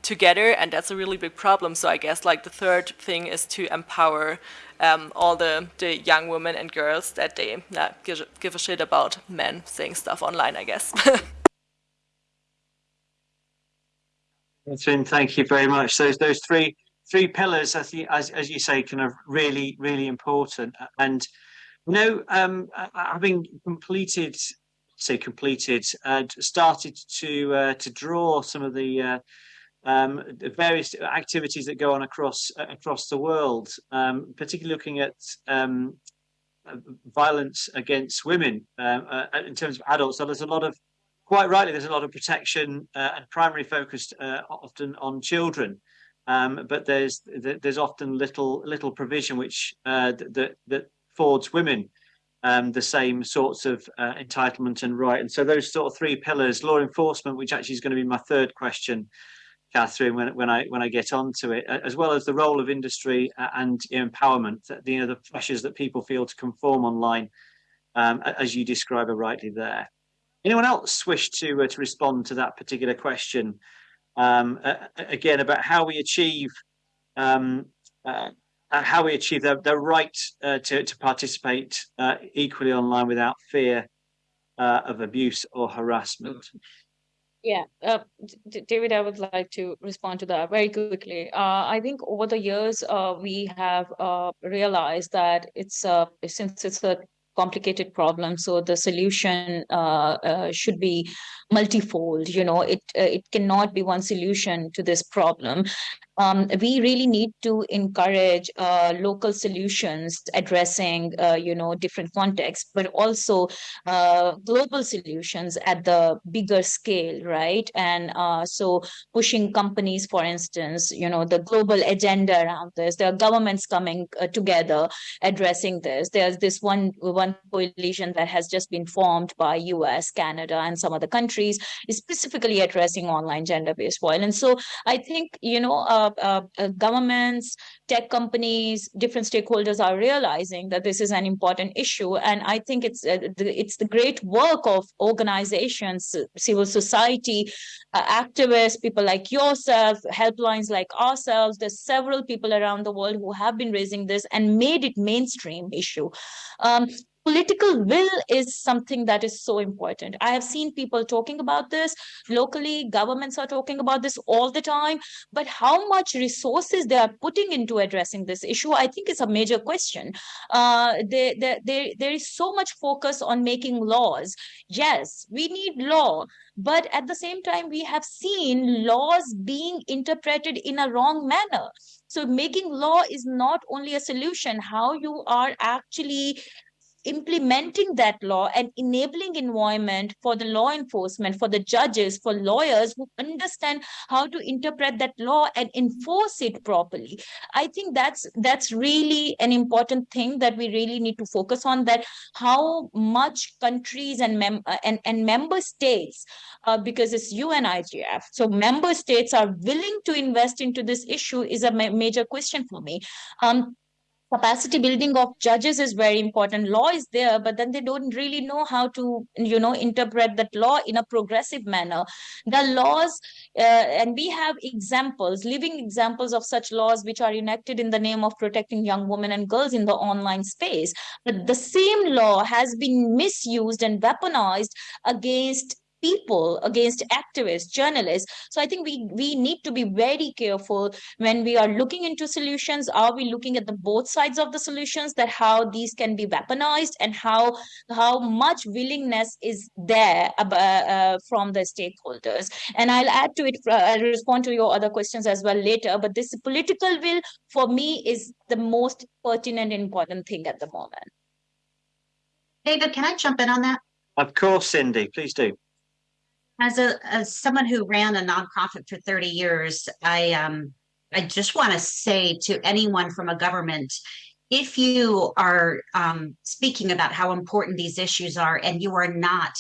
together and that's a really big problem. So i guess like the third thing is to empower um, all the, the young women and girls that they uh, give, give a shit about men saying stuff online, I guess. Thank you very much. Those those three three pillars, as you, as, as you say, kind of really really important. And you know, um, having completed, say completed, uh, started to uh, to draw some of the uh, um, various activities that go on across across the world, um, particularly looking at um, violence against women uh, uh, in terms of adults. So there's a lot of quite rightly, there's a lot of protection uh, and primary focused uh, often on children. Um, but there's there's often little little provision which uh, that that affords women um, the same sorts of uh, entitlement and right. And so those sort of three pillars, law enforcement, which actually is going to be my third question, Catherine, when, when I when I get onto it, as well as the role of industry and empowerment, the, you know, the pressures that people feel to conform online, um, as you describe it rightly there. Anyone else wish to uh, to respond to that particular question? Um, uh, again, about how we achieve um, uh, uh, how we achieve the, the right uh, to, to participate uh, equally online without fear uh, of abuse or harassment. Yeah, uh, David, I would like to respond to that very quickly. Uh, I think over the years, uh, we have uh, realized that it's a, since it's a complicated problem, so the solution should be multifold. You know, it it cannot be one solution to this problem, um, we really need to encourage uh, local solutions addressing, uh, you know, different contexts, but also uh, global solutions at the bigger scale, right? And uh, so pushing companies, for instance, you know, the global agenda around this. There are governments coming uh, together addressing this. There's this one one coalition that has just been formed by U.S., Canada, and some other countries, specifically addressing online gender-based violence. So I think you know uh, uh, uh, governments, tech companies, different stakeholders are realizing that this is an important issue. And I think it's uh, the, it's the great work of organizations, civil society, uh, activists, people like yourself, helplines like ourselves. There's several people around the world who have been raising this and made it mainstream issue. Um, political will is something that is so important. I have seen people talking about this locally, governments are talking about this all the time, but how much resources they are putting into addressing this issue, I think is a major question. Uh, they, they, they, there is so much focus on making laws. Yes, we need law, but at the same time, we have seen laws being interpreted in a wrong manner. So making law is not only a solution, how you are actually implementing that law and enabling environment for the law enforcement, for the judges, for lawyers who understand how to interpret that law and enforce it properly. I think that's that's really an important thing that we really need to focus on. That how much countries and mem and and member states, uh, because it's UNIGF, so member states are willing to invest into this issue is a ma major question for me. Um, capacity building of judges is very important. Law is there but then they don't really know how to you know interpret that law in a progressive manner. The laws uh, and we have examples living examples of such laws which are enacted in the name of protecting young women and girls in the online space. But the same law has been misused and weaponized against people, against activists, journalists. So I think we, we need to be very careful when we are looking into solutions. Are we looking at the both sides of the solutions that how these can be weaponized and how, how much willingness is there uh, uh, from the stakeholders? And I'll add to it, uh, I'll respond to your other questions as well later, but this political will for me is the most pertinent important thing at the moment. David, can I jump in on that? Of course, Cindy, please do as a as someone who ran a nonprofit for 30 years i um i just want to say to anyone from a government if you are um, speaking about how important these issues are and you are not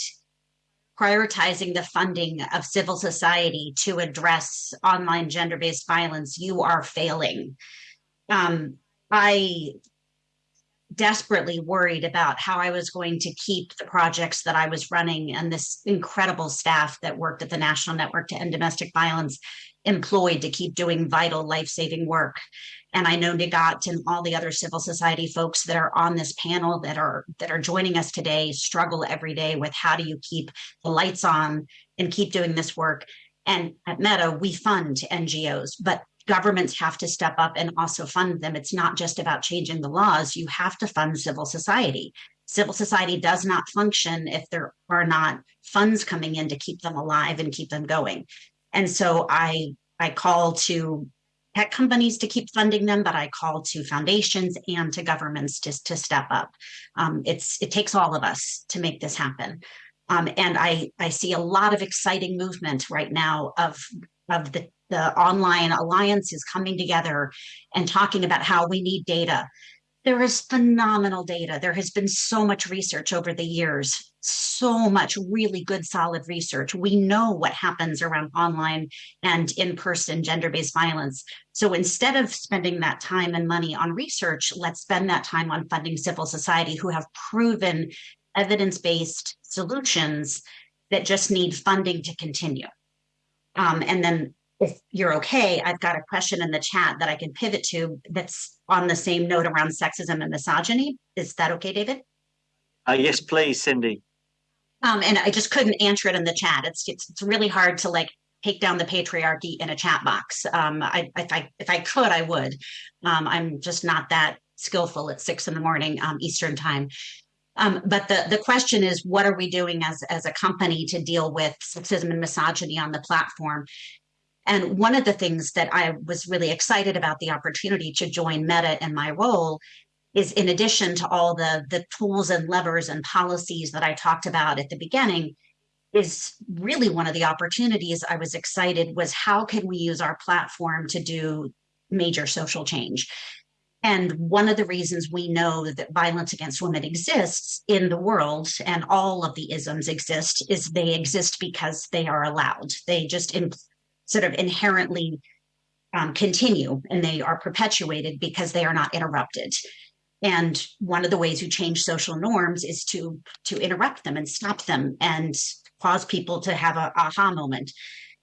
prioritizing the funding of civil society to address online gender-based violence you are failing. Um, i desperately worried about how I was going to keep the projects that I was running and this incredible staff that worked at the National Network to End Domestic Violence employed to keep doing vital life-saving work. And I know Nighat and all the other civil society folks that are on this panel that are that are joining us today struggle every day with how do you keep the lights on and keep doing this work. And at Meta, we fund NGOs, but governments have to step up and also fund them. It's not just about changing the laws. You have to fund civil society. Civil society does not function if there are not funds coming in to keep them alive and keep them going. And so I, I call to tech companies to keep funding them, but I call to foundations and to governments just to step up. Um, it's, it takes all of us to make this happen. Um, and I, I see a lot of exciting movement right now of, of the, the online alliances coming together and talking about how we need data. There is phenomenal data. There has been so much research over the years, so much really good, solid research. We know what happens around online and in-person gender-based violence. So instead of spending that time and money on research, let's spend that time on funding civil society who have proven evidence-based solutions that just need funding to continue. Um, and then if you're okay, I've got a question in the chat that I can pivot to that's on the same note around sexism and misogyny. Is that okay, David? Uh, yes, please, Cindy. Um, and I just couldn't answer it in the chat. It's, it's, it's really hard to like take down the patriarchy in a chat box. Um, I, if I if I could, I would. Um, I'm just not that skillful at six in the morning um, Eastern time. Um, but the, the question is, what are we doing as, as a company to deal with sexism and misogyny on the platform? And one of the things that I was really excited about the opportunity to join Meta in my role is in addition to all the, the tools and levers and policies that I talked about at the beginning, is really one of the opportunities I was excited was how can we use our platform to do major social change? And one of the reasons we know that violence against women exists in the world and all of the isms exist is they exist because they are allowed. They just sort of inherently um, continue and they are perpetuated because they are not interrupted. And one of the ways you change social norms is to to interrupt them and stop them and cause people to have a aha moment.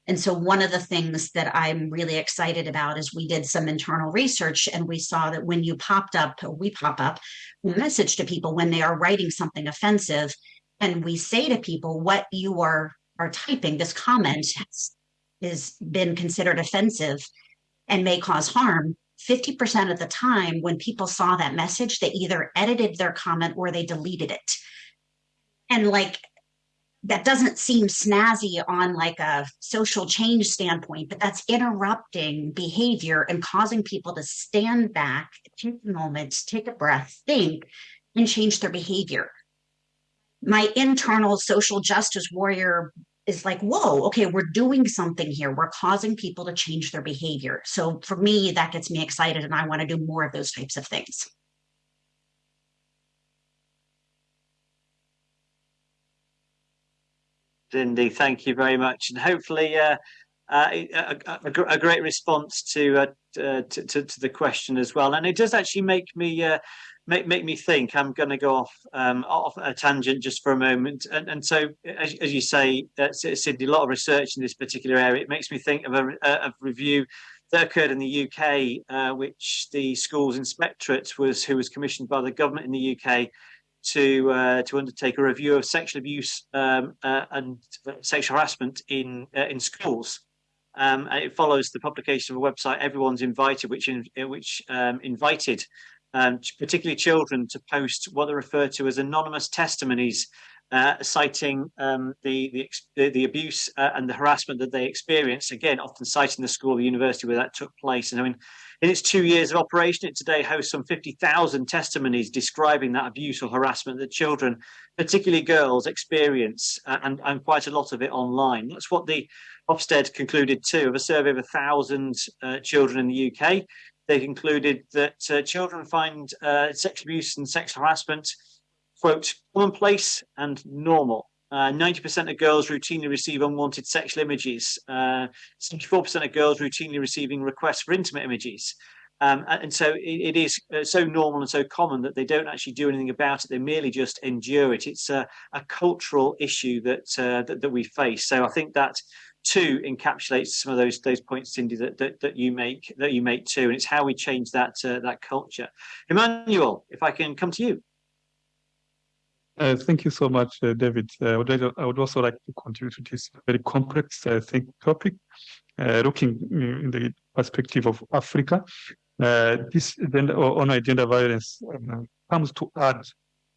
And so one of the things that I'm really excited about is we did some internal research and we saw that when you popped up, we pop up a message to people when they are writing something offensive, and we say to people what you are are typing, this comment is been considered offensive and may cause harm, 50% of the time when people saw that message, they either edited their comment or they deleted it. And like, that doesn't seem snazzy on like a social change standpoint, but that's interrupting behavior and causing people to stand back, take a moment, take a breath, think, and change their behavior. My internal social justice warrior is like, whoa, okay, we're doing something here. We're causing people to change their behavior. So for me, that gets me excited and I want to do more of those types of things. Cindy, thank you very much. And hopefully uh, uh, a, a, a, great response to, uh, to, to, to, the question as well. And it does actually make me uh, make make me think. I'm going to go off um, off a tangent just for a moment. And, and so, as, as you say, uh, a lot of research in this particular area. It makes me think of a, a review that occurred in the UK, uh, which the schools inspectorate was who was commissioned by the government in the UK to uh, to undertake a review of sexual abuse um, uh, and sexual harassment in uh, in schools. Um, it follows the publication of a website, Everyone's Invited, which in, which um, invited um, particularly children, to post what they refer to as anonymous testimonies, uh, citing um, the, the, the abuse uh, and the harassment that they experienced. Again, often citing the school the university where that took place. And I mean, in its two years of operation, it today hosts some 50,000 testimonies describing that abuse or harassment that children, particularly girls, experience, uh, and, and quite a lot of it online. That's what the Ofsted concluded too, of a survey of a thousand uh, children in the UK they concluded that uh, children find uh, sex abuse and sexual harassment, quote, commonplace and normal. 90% uh, of girls routinely receive unwanted sexual images. 74% uh, of girls routinely receiving requests for intimate images. Um, and so it, it is uh, so normal and so common that they don't actually do anything about it. They merely just endure it. It's a, a cultural issue that, uh, that, that we face. So I think that two encapsulates some of those those points, Cindy, that, that that you make that you make too, and it's how we change that uh, that culture. Emmanuel, if I can come to you. Uh, thank you so much, uh, David. Uh, I, would I would also like to contribute to this very complex, I think, topic, uh, looking in the perspective of Africa. Uh, this gender, on gender violence um, comes to add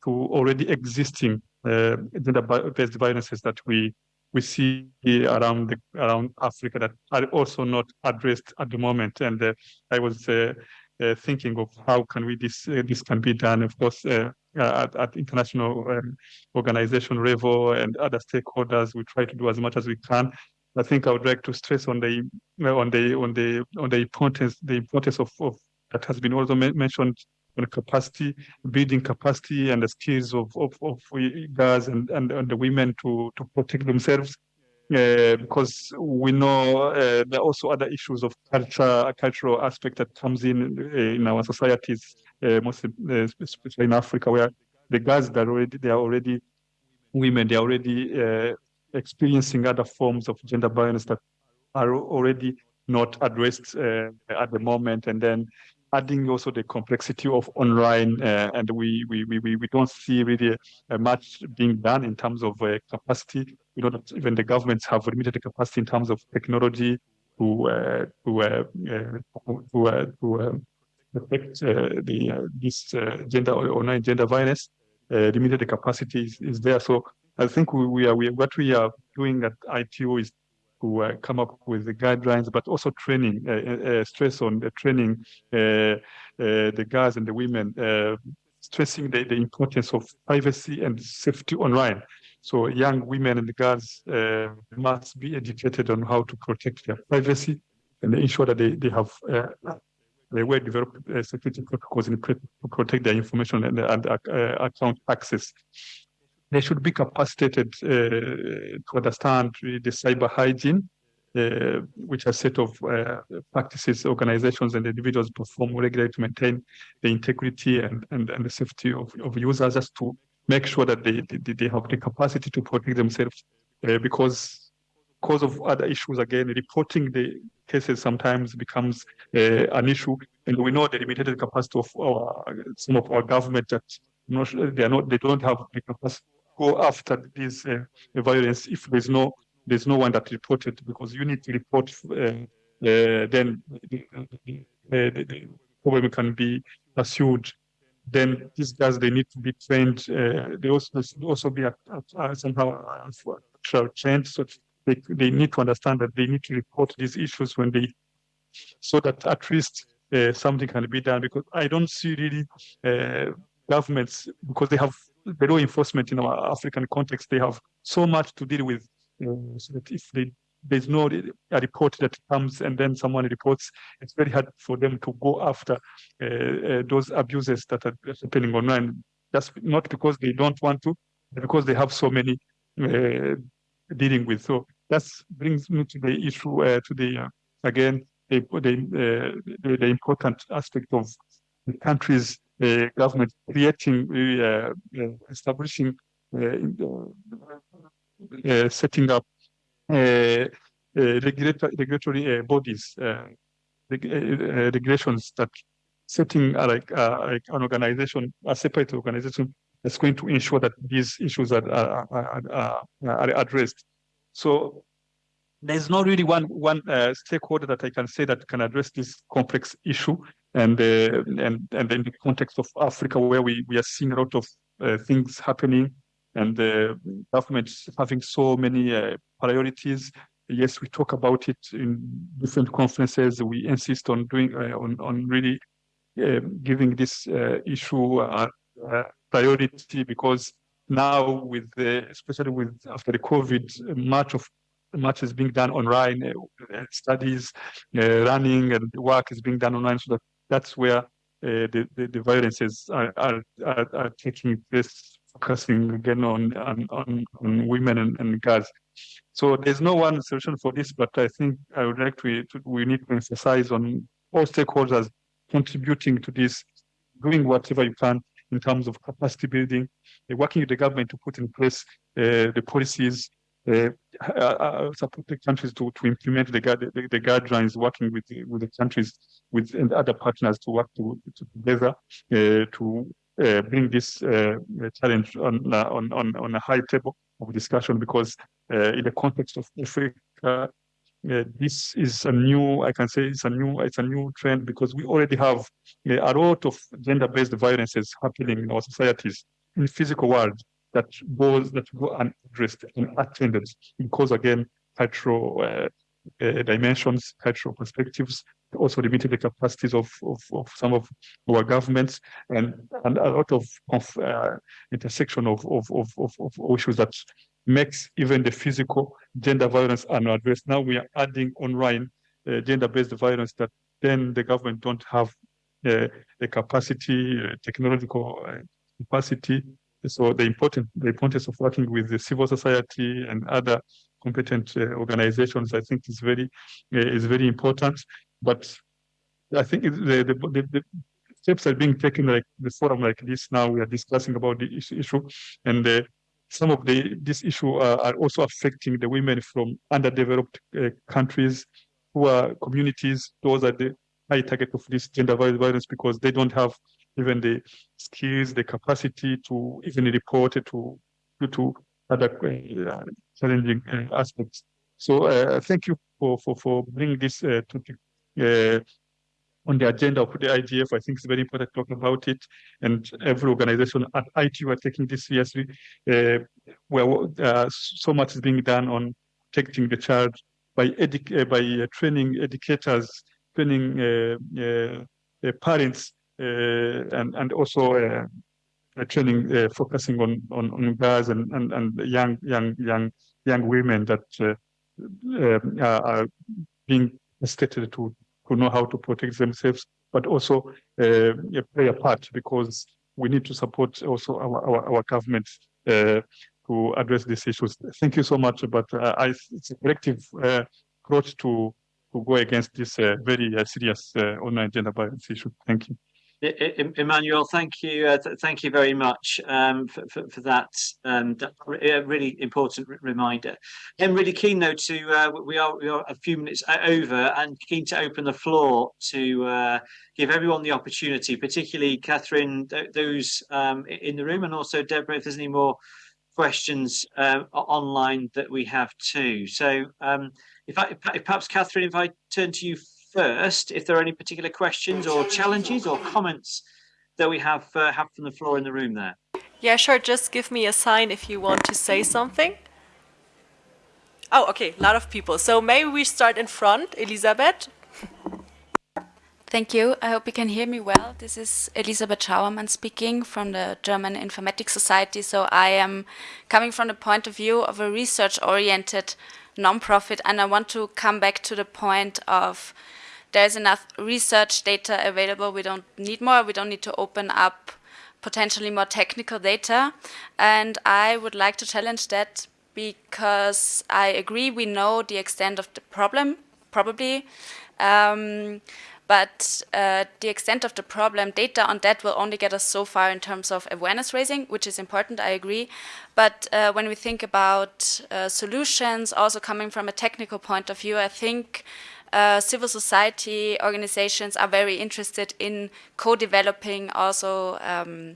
to already existing gender-based violences that we we see around the, around Africa that are also not addressed at the moment. And uh, I was uh, thinking of how can we this this can be done. Of course, at, at, international um, organization level and other stakeholders, we try to do as much as we can. I think I would like to stress on the on the on the on the importance the importance of, of that has been also mentioned on capacity, building capacity and the skills of, of, of girls and, and, and the women to, to protect themselves. Uh, because we know uh, there are also other issues of culture, cultural aspect that comes in uh, in our societies, uh, uh, especially in Africa, where the girls that already they are already women, they are already uh, experiencing other forms of gender violence that are already not addressed at the moment, and then adding also the complexity of online, uh, and we, we we we don't see really uh, much being done in terms of uh, capacity. We that even the governments have limited capacity in terms of technology to uh, to uh, uh, to to affect the this gender online gender violence. limited capacity is, is there. So I think we, we are we, what we are doing at ITU is to uh, come up with the guidelines, but also training, uh, uh, stress on the training the guys and the women, stressing the, the importance of privacy and safety online. So young women and girls uh, must be educated on how to protect their privacy and ensure that they, they have uh, they well developed uh, security protocols in to protect their information and, and account access they should be capacitated uh, to understand the cyber hygiene, uh, which are set of uh, practices organizations and individuals perform regularly to maintain the integrity and, and, and the safety of, of users just to make sure that they, they, they have the capacity to protect themselves uh, because because of other issues again reporting the cases sometimes becomes uh, an issue. And we know the limited capacity of our, some of our government that they are not they don't have the capacity go after this uh, violence if there's no there's no one that reported because you need to report uh, uh, then the, problem can be pursued. Then these guys they need to be trained uh, they also should also be at, at, somehow trained so they, they need to understand that they need to report these issues when they so that at least uh, something can be done because I don't see really uh, governments because they have the law enforcement in our African context, they have so much to deal with. Uh, so that if they, there's no a report that comes and then someone reports, it's very hard for them to go after uh, uh, those abuses that are happening online. Just not because they don't want to, but because they have so many uh, dealing with. So that brings me to the issue, uh, to the again the the, the, the important aspect of the countries uh, government creating, uh, uh, establishing, uh, uh, uh, setting up regulatory, bodies, regulations that setting like like an organization, a separate organization that's going to ensure that these issues are, are, are, are addressed. So there's not really one one uh, stakeholder that I can say that can address this complex issue. And uh, and and in the context of Africa, where we we are seeing a lot of uh, things happening, and the government having so many uh, priorities. Yes, we talk about it in different conferences. We insist on doing uh, on on really um, giving this uh, issue priority because now with the, especially with after the COVID, much of much is being done online, uh, studies, uh, running and work is being done online. So that that's where uh, the, the, the violences are, are, are, are, taking place, focusing again on, on, on, on women and, and girls. So there's no one solution for this, but I think I would like to, to we need to emphasize on all stakeholders contributing to this, doing whatever you can in terms of capacity building, working with the government to put in place uh, the policies, uh, uh, uh, support the countries to, to implement the, the, the guidelines, working with with the countries with and other partners to work to, to together uh, to uh, bring this uh, challenge on, on on on a high table of discussion. Because in the context of Africa, this is a new, I can say, it's a new, it's a new trend because we already have a lot of gender-based violences happening in our societies in the physical world that goes that go unaddressed and attended because again cultural uh, uh, dimensions, cultural perspectives, also limited the capacities of, of, of, some of our governments and, and a lot of, of uh, intersection of, of, of, of, issues that makes even the physical gender violence unaddressed. Now we are adding online uh, gender-based violence that then the government don't have uh, the capacity, uh, technological uh, capacity. So the important the importance of working with the civil society and other competent uh, organizations, I think, is very uh, is very important. But I think the, the, the, the steps are being taken like the forum like this now we are discussing about the issue and uh, some of the this issue uh, are also affecting the women from underdeveloped uh, countries who are communities those are the high target of this gender violence because they don't have even the skills the capacity to even report to to other uh, challenging uh, aspects so uh, thank you for for for bringing this topic on the agenda of the IGF. I think it's very important to talk about it. And every organization at ITU are taking this seriously. Uh, uh, so much is being done on protecting the child by uh, by uh, training educators, training uh, uh, parents, and and also training focusing on, on on girls and, and and young young young young women that are being educated to who know how to protect themselves, but also uh, play a part because we need to support also our, our, our government uh, to address these issues. Thank you so much, but uh, I, it's a collective uh, approach to, to go against this uh, very uh, serious online gender violence issue. Thank you. Emmanuel, thank you, uh, th thank you very much um, for, for, for, that, um, really important reminder. I'm really keen though to uh, we are we are a few minutes over and keen to open the floor to uh, give everyone the opportunity, particularly Catherine, th those um, in the room, and also Deborah, if there's any more questions uh, online that we have too. So um, if, I, if perhaps Catherine, if I turn to you first if there are any particular questions or challenges or comments that we have uh, have from the floor in the room there. Yeah, sure. Just give me a sign if you want to say something. Oh, okay, a lot of people. So maybe we start in front. Elisabeth. Thank you. I hope you can hear me well. This is Elisabeth Schauermann speaking from the German Informatics Society. So I am coming from the point of view of a research-oriented nonprofit, and I want to come back to the point of there's enough research data available. We don't need more. We don't need to open up potentially more technical data. And I would like to challenge that because I agree we know the extent of the problem, probably. Um, but uh, the extent of the problem, data on that will only get us so far in terms of awareness raising, which is important, I agree. But uh, when we think about uh, solutions, also coming from a technical point of view, I think uh, civil society organizations are very interested in co-developing also um,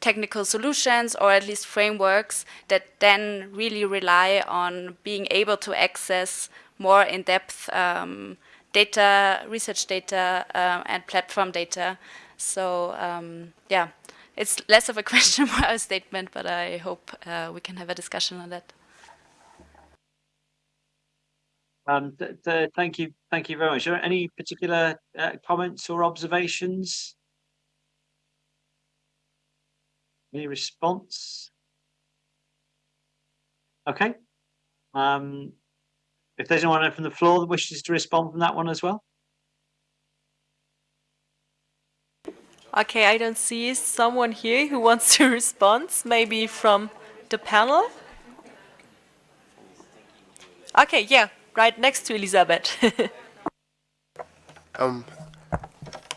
technical solutions or at least frameworks that then really rely on being able to access more in-depth um, data, research data, uh, and platform data. So um, yeah, it's less of a question, more a statement, but I hope uh, we can have a discussion on that. Um, th th thank you, thank you very much. Are any particular uh, comments or observations? Any response? Okay. Um, if there's anyone from the floor that wishes to respond from that one as well. Okay, I don't see someone here who wants to respond, maybe from the panel. Okay, yeah, right next to Elizabeth. um,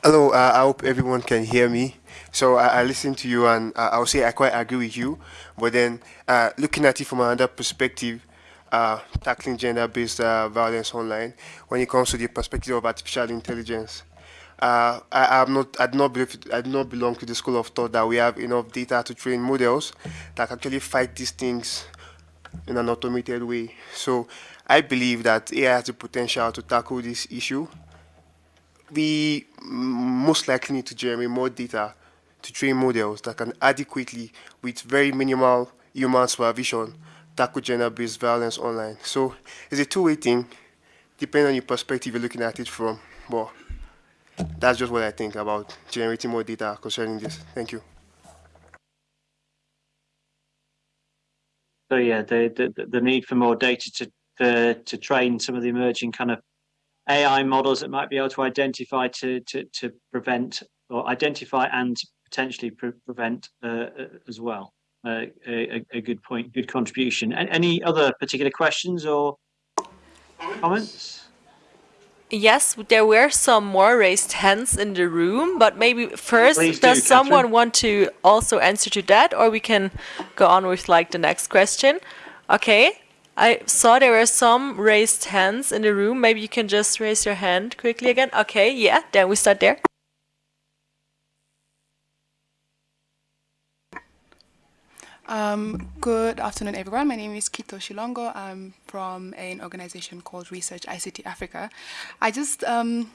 hello, uh, I hope everyone can hear me. So I, I listen to you and uh, I'll say I quite agree with you. But then uh, looking at it from another perspective, uh, tackling gender-based uh, violence online, when it comes to the perspective of artificial intelligence, uh, I, am not, I do not believe, I do not belong to the school of thought that we have enough data to train models that actually fight these things in an automated way. So I believe that AI has the potential to tackle this issue. We most likely need to generate more data to train models that can adequately, with very minimal human supervision, tackle gender-based violence online. So it's a two-way thing. depending on your perspective you're looking at it from. But that's just what I think about generating more data concerning this. Thank you. So yeah, the, the, the need for more data to, to, to train some of the emerging kind of AI models that might be able to identify to, to, to prevent or identify and potentially pre prevent uh, uh as well. Uh, a, a, good point, good contribution. Any other particular questions or comments? Yes, there were some more raised hands in the room, but maybe first, Please does do, someone want to also answer to that, or we can go on with like the next question? Okay, I saw there were some raised hands in the room. Maybe you can just raise your hand quickly again. Okay, yeah, then we start there. Um, good afternoon, everyone. My name is Kito Shilongo. I'm from an organization called Research ICT Africa. I just um,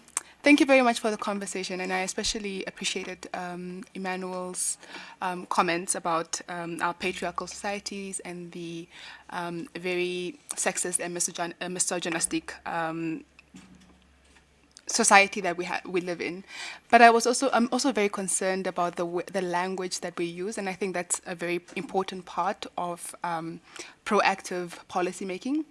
thank you very much for the conversation, and I especially appreciated um, Emmanuel's um, comments about um, our patriarchal societies and the um, very sexist and misogyn uh, misogynistic society that we we live in. But I was also I'm also very concerned about the the language that we use, and I think that's a very important part of um, proactive policymaking.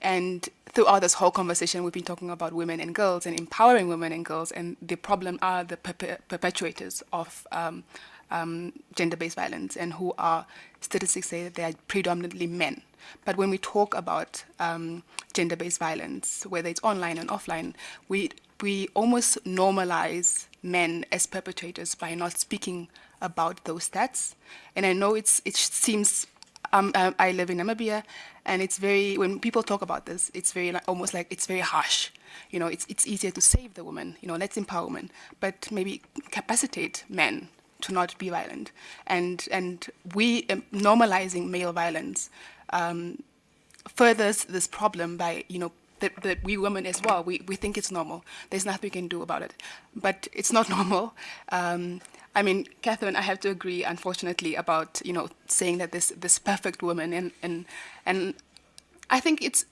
And throughout this whole conversation, we've been talking about women and girls and empowering women and girls, and the problem are the perpetrators of um, um, gender-based violence, and who are statistics say that they are predominantly men. But when we talk about um, gender-based violence, whether it's online and offline, we we almost normalize men as perpetrators by not speaking about those stats. And I know it's it seems um, uh, I live in Namibia, and it's very when people talk about this, it's very almost like it's very harsh. You know, it's it's easier to save the woman. You know, let's empower women, but maybe capacitate men to not be violent. And and we um, normalizing male violence um, furthers this problem by you know that, that we women as well, we, we think it's normal. There's nothing we can do about it. But it's not normal. Um, I mean, Catherine, I have to agree, unfortunately, about, you know, saying that this, this perfect woman and, and, and I think it's,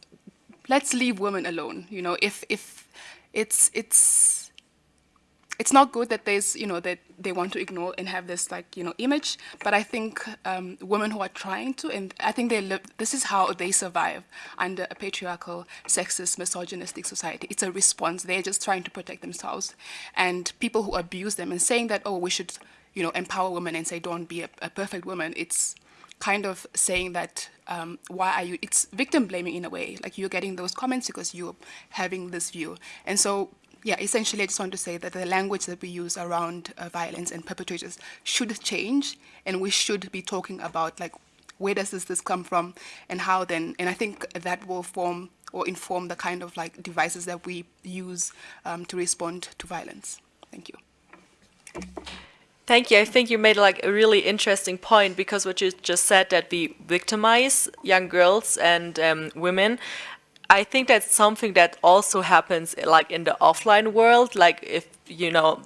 let's leave women alone. You know, if, if it's, it's, it's not good that there's you know that they want to ignore and have this like you know image but i think um, women who are trying to and i think they live this is how they survive under a patriarchal sexist misogynistic society. It's a response. They're just trying to protect themselves. And people who abuse them and saying that oh we should you know empower women and say don't be a, a perfect woman it's kind of saying that um, why are you it's victim blaming in a way. Like you're getting those comments because you're having this view. And so yeah, essentially, I just want to say that the language that we use around uh, violence and perpetrators should change, and we should be talking about like where does this, this come from, and how then, and I think that will form or inform the kind of like devices that we use um, to respond to violence. Thank you. Thank you. I think you made like a really interesting point because what you just said that we victimize young girls and um, women. I think that's something that also happens like in the offline world. Like if you know,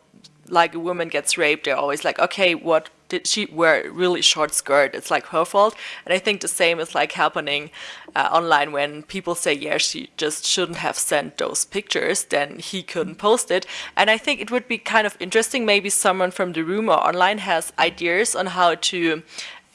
like a woman gets raped, they're always like, okay, what did she wear? Really short skirt. It's like her fault. And I think the same is like happening uh, online when people say, yeah, she just shouldn't have sent those pictures. Then he couldn't post it. And I think it would be kind of interesting. Maybe someone from the room or online has ideas on how to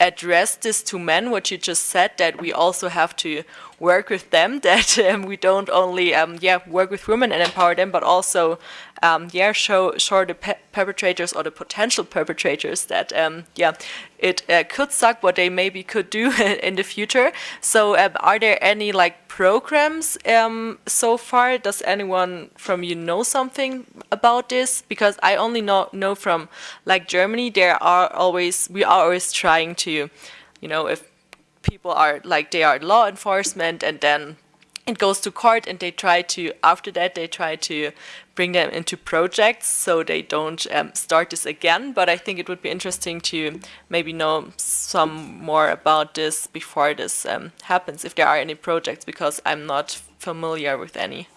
address this to men, what you just said, that we also have to work with them, that um, we don't only um, yeah work with women and empower them, but also um, yeah show show the pe perpetrators or the potential perpetrators that um, yeah it uh, could suck what they maybe could do in the future. So um, are there any like programs um, so far? Does anyone from you know something about this? Because I only know know from like Germany, there are always we are always trying to, you know, if people are like they are law enforcement and then it goes to court and they try to after that they try to bring them into projects so they don't um, start this again but i think it would be interesting to maybe know some more about this before this um, happens if there are any projects because i'm not familiar with any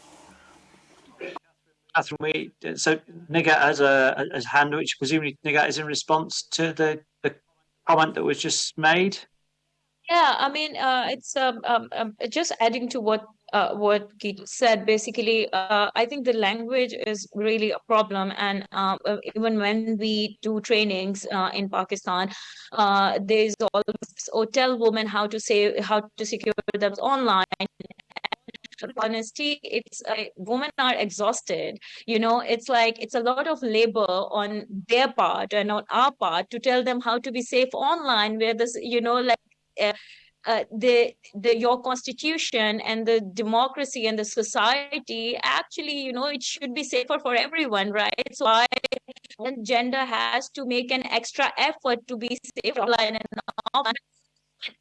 Catherine, we, so Nighat has a, a hand, which presumably Nighat is in response to the, the comment that was just made. Yeah, I mean, uh, it's um, um, um, just adding to what uh, what Keith said. Basically, uh, I think the language is really a problem. And uh, uh even when we do trainings uh, in Pakistan, uh, there's always, or tell women how to say, how to secure them online honesty it's uh, women are exhausted you know it's like it's a lot of labor on their part and on our part to tell them how to be safe online where this you know like uh, uh, the the your constitution and the democracy and the society actually you know it should be safer for everyone right? So I gender has to make an extra effort to be safe online and offline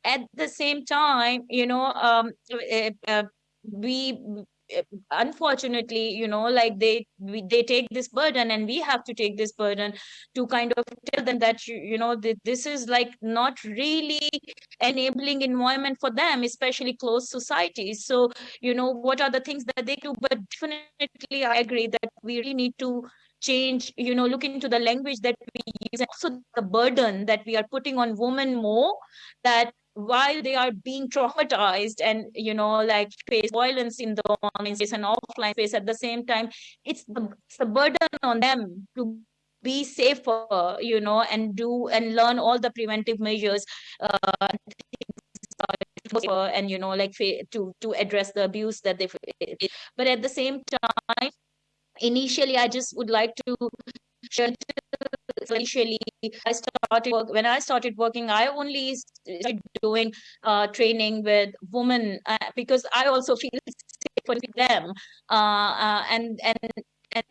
at the same time you know um, uh, uh, we Eh, unfortunately you know like they we, they take this burden and we have to take this burden to kind of tell them that you, you know that this is like not really enabling environment for them especially closed societies. So you know what are the things that they do? But definitely i agree that we really need to change you know look into the language that we use. And also the burden that we are putting on women more that while they are being traumatized and you know like face violence in the online space and offline space at the same time it's the, it's the burden on them to be safer you know and do and learn all the preventive measures uh, and you know like to to address the abuse that they but at the same time initially i just would like to initially I started work, when I started working, I only started doing uh, training with women uh, because I also feel safe for them. Uh, uh, and and and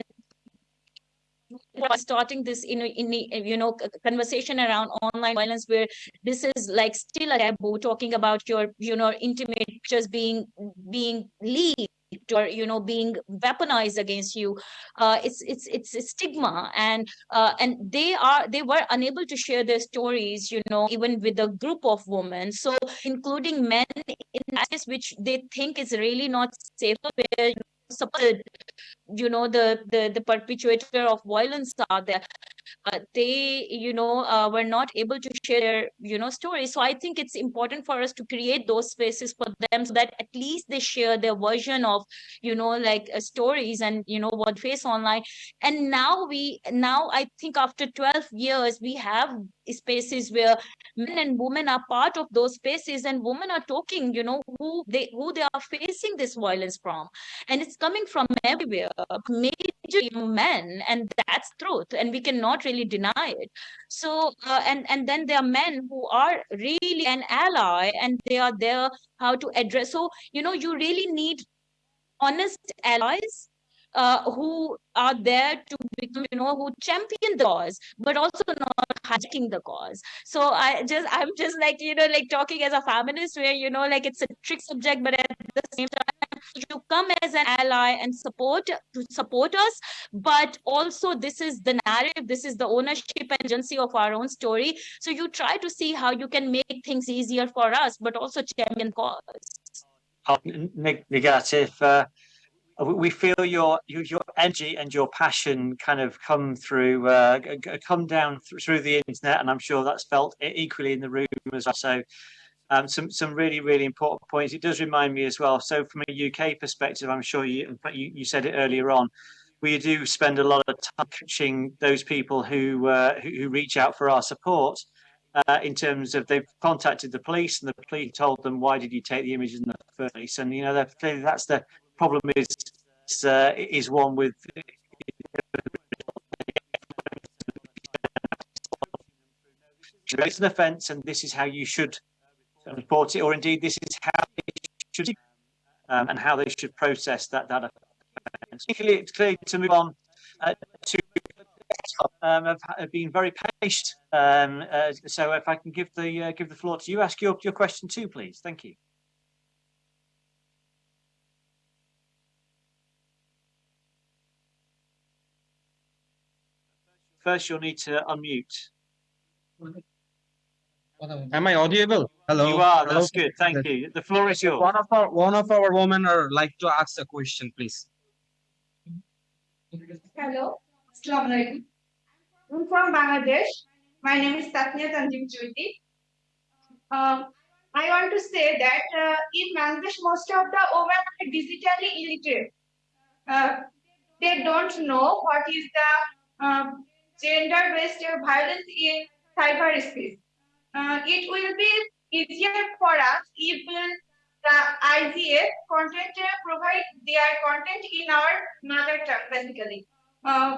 starting this in, in you know conversation around online violence where this is like still a taboo talking about your you know intimate just being being leaked or you know being weaponized against you uh, it's it's it's a stigma. And uh, and they are they were unable to share their stories you know even with a group of women. So including men in this which they think is really not safe where you know the the the perpetrator of violence are there uh, they you know uh, were not able to share you know stories. So i think it's important for us to create those spaces for them so that at least they share their version of you know like uh, stories and you know what face online. And now we now i think after 12 years we have spaces where men and women are part of those spaces and women are talking you know who they who they are facing this violence from. And it's coming from everywhere major men and that's truth and we cannot really deny it. So uh, and and then there are men who are really an ally and they are there how to address so you know you really need honest allies uh, who are there to become, you know, who champion the cause, but also not hijacking the cause. So I just, I'm just like, you know, like talking as a feminist where, you know, like it's a trick subject, but at the same time, you come as an ally and support to support us, but also this is the narrative, this is the ownership and agency of our own story. So you try to see how you can make things easier for us, but also champion cause. Oh, Nighat. Uh, we feel your your energy and your passion kind of come through uh, come down through the internet and i'm sure that's felt equally in the room as well. So um, some some really really important points. It does remind me as well so from a uk perspective i'm sure you you, you said it earlier on we do spend a lot of time coaching those people who, uh, who, who reach out for our support uh, in terms of they've contacted the police and the police told them why did you take the images in the first place? And you know clearly that's the problem is uh, is one with it's an offence and this is how you should report it or indeed this is how it should um, and how they should process that that offence. It's clear to move on uh, to um, have, have, been very patient. Um, uh, so if I can give the uh, give the floor to you, ask your, your question too, please. Thank you. First, you'll need to unmute. Am I audible? Hello. You are. Hello? That's good. Thank you. The floor is yours. One of our one of our women are like to ask a question, please. Hello. Assalamualaikum. I'm from Bangladesh. My name is Tatnia Tanjim Jyoti. Um, I want to say that uh, in Bangladesh, most of the women are digitally illiterate. Uh, they don't know what is the uh, gender-based violence in cyberspace. Uh, it will be easier for us if the IGF content uh, provide their content in our mother tongue, basically. Uh,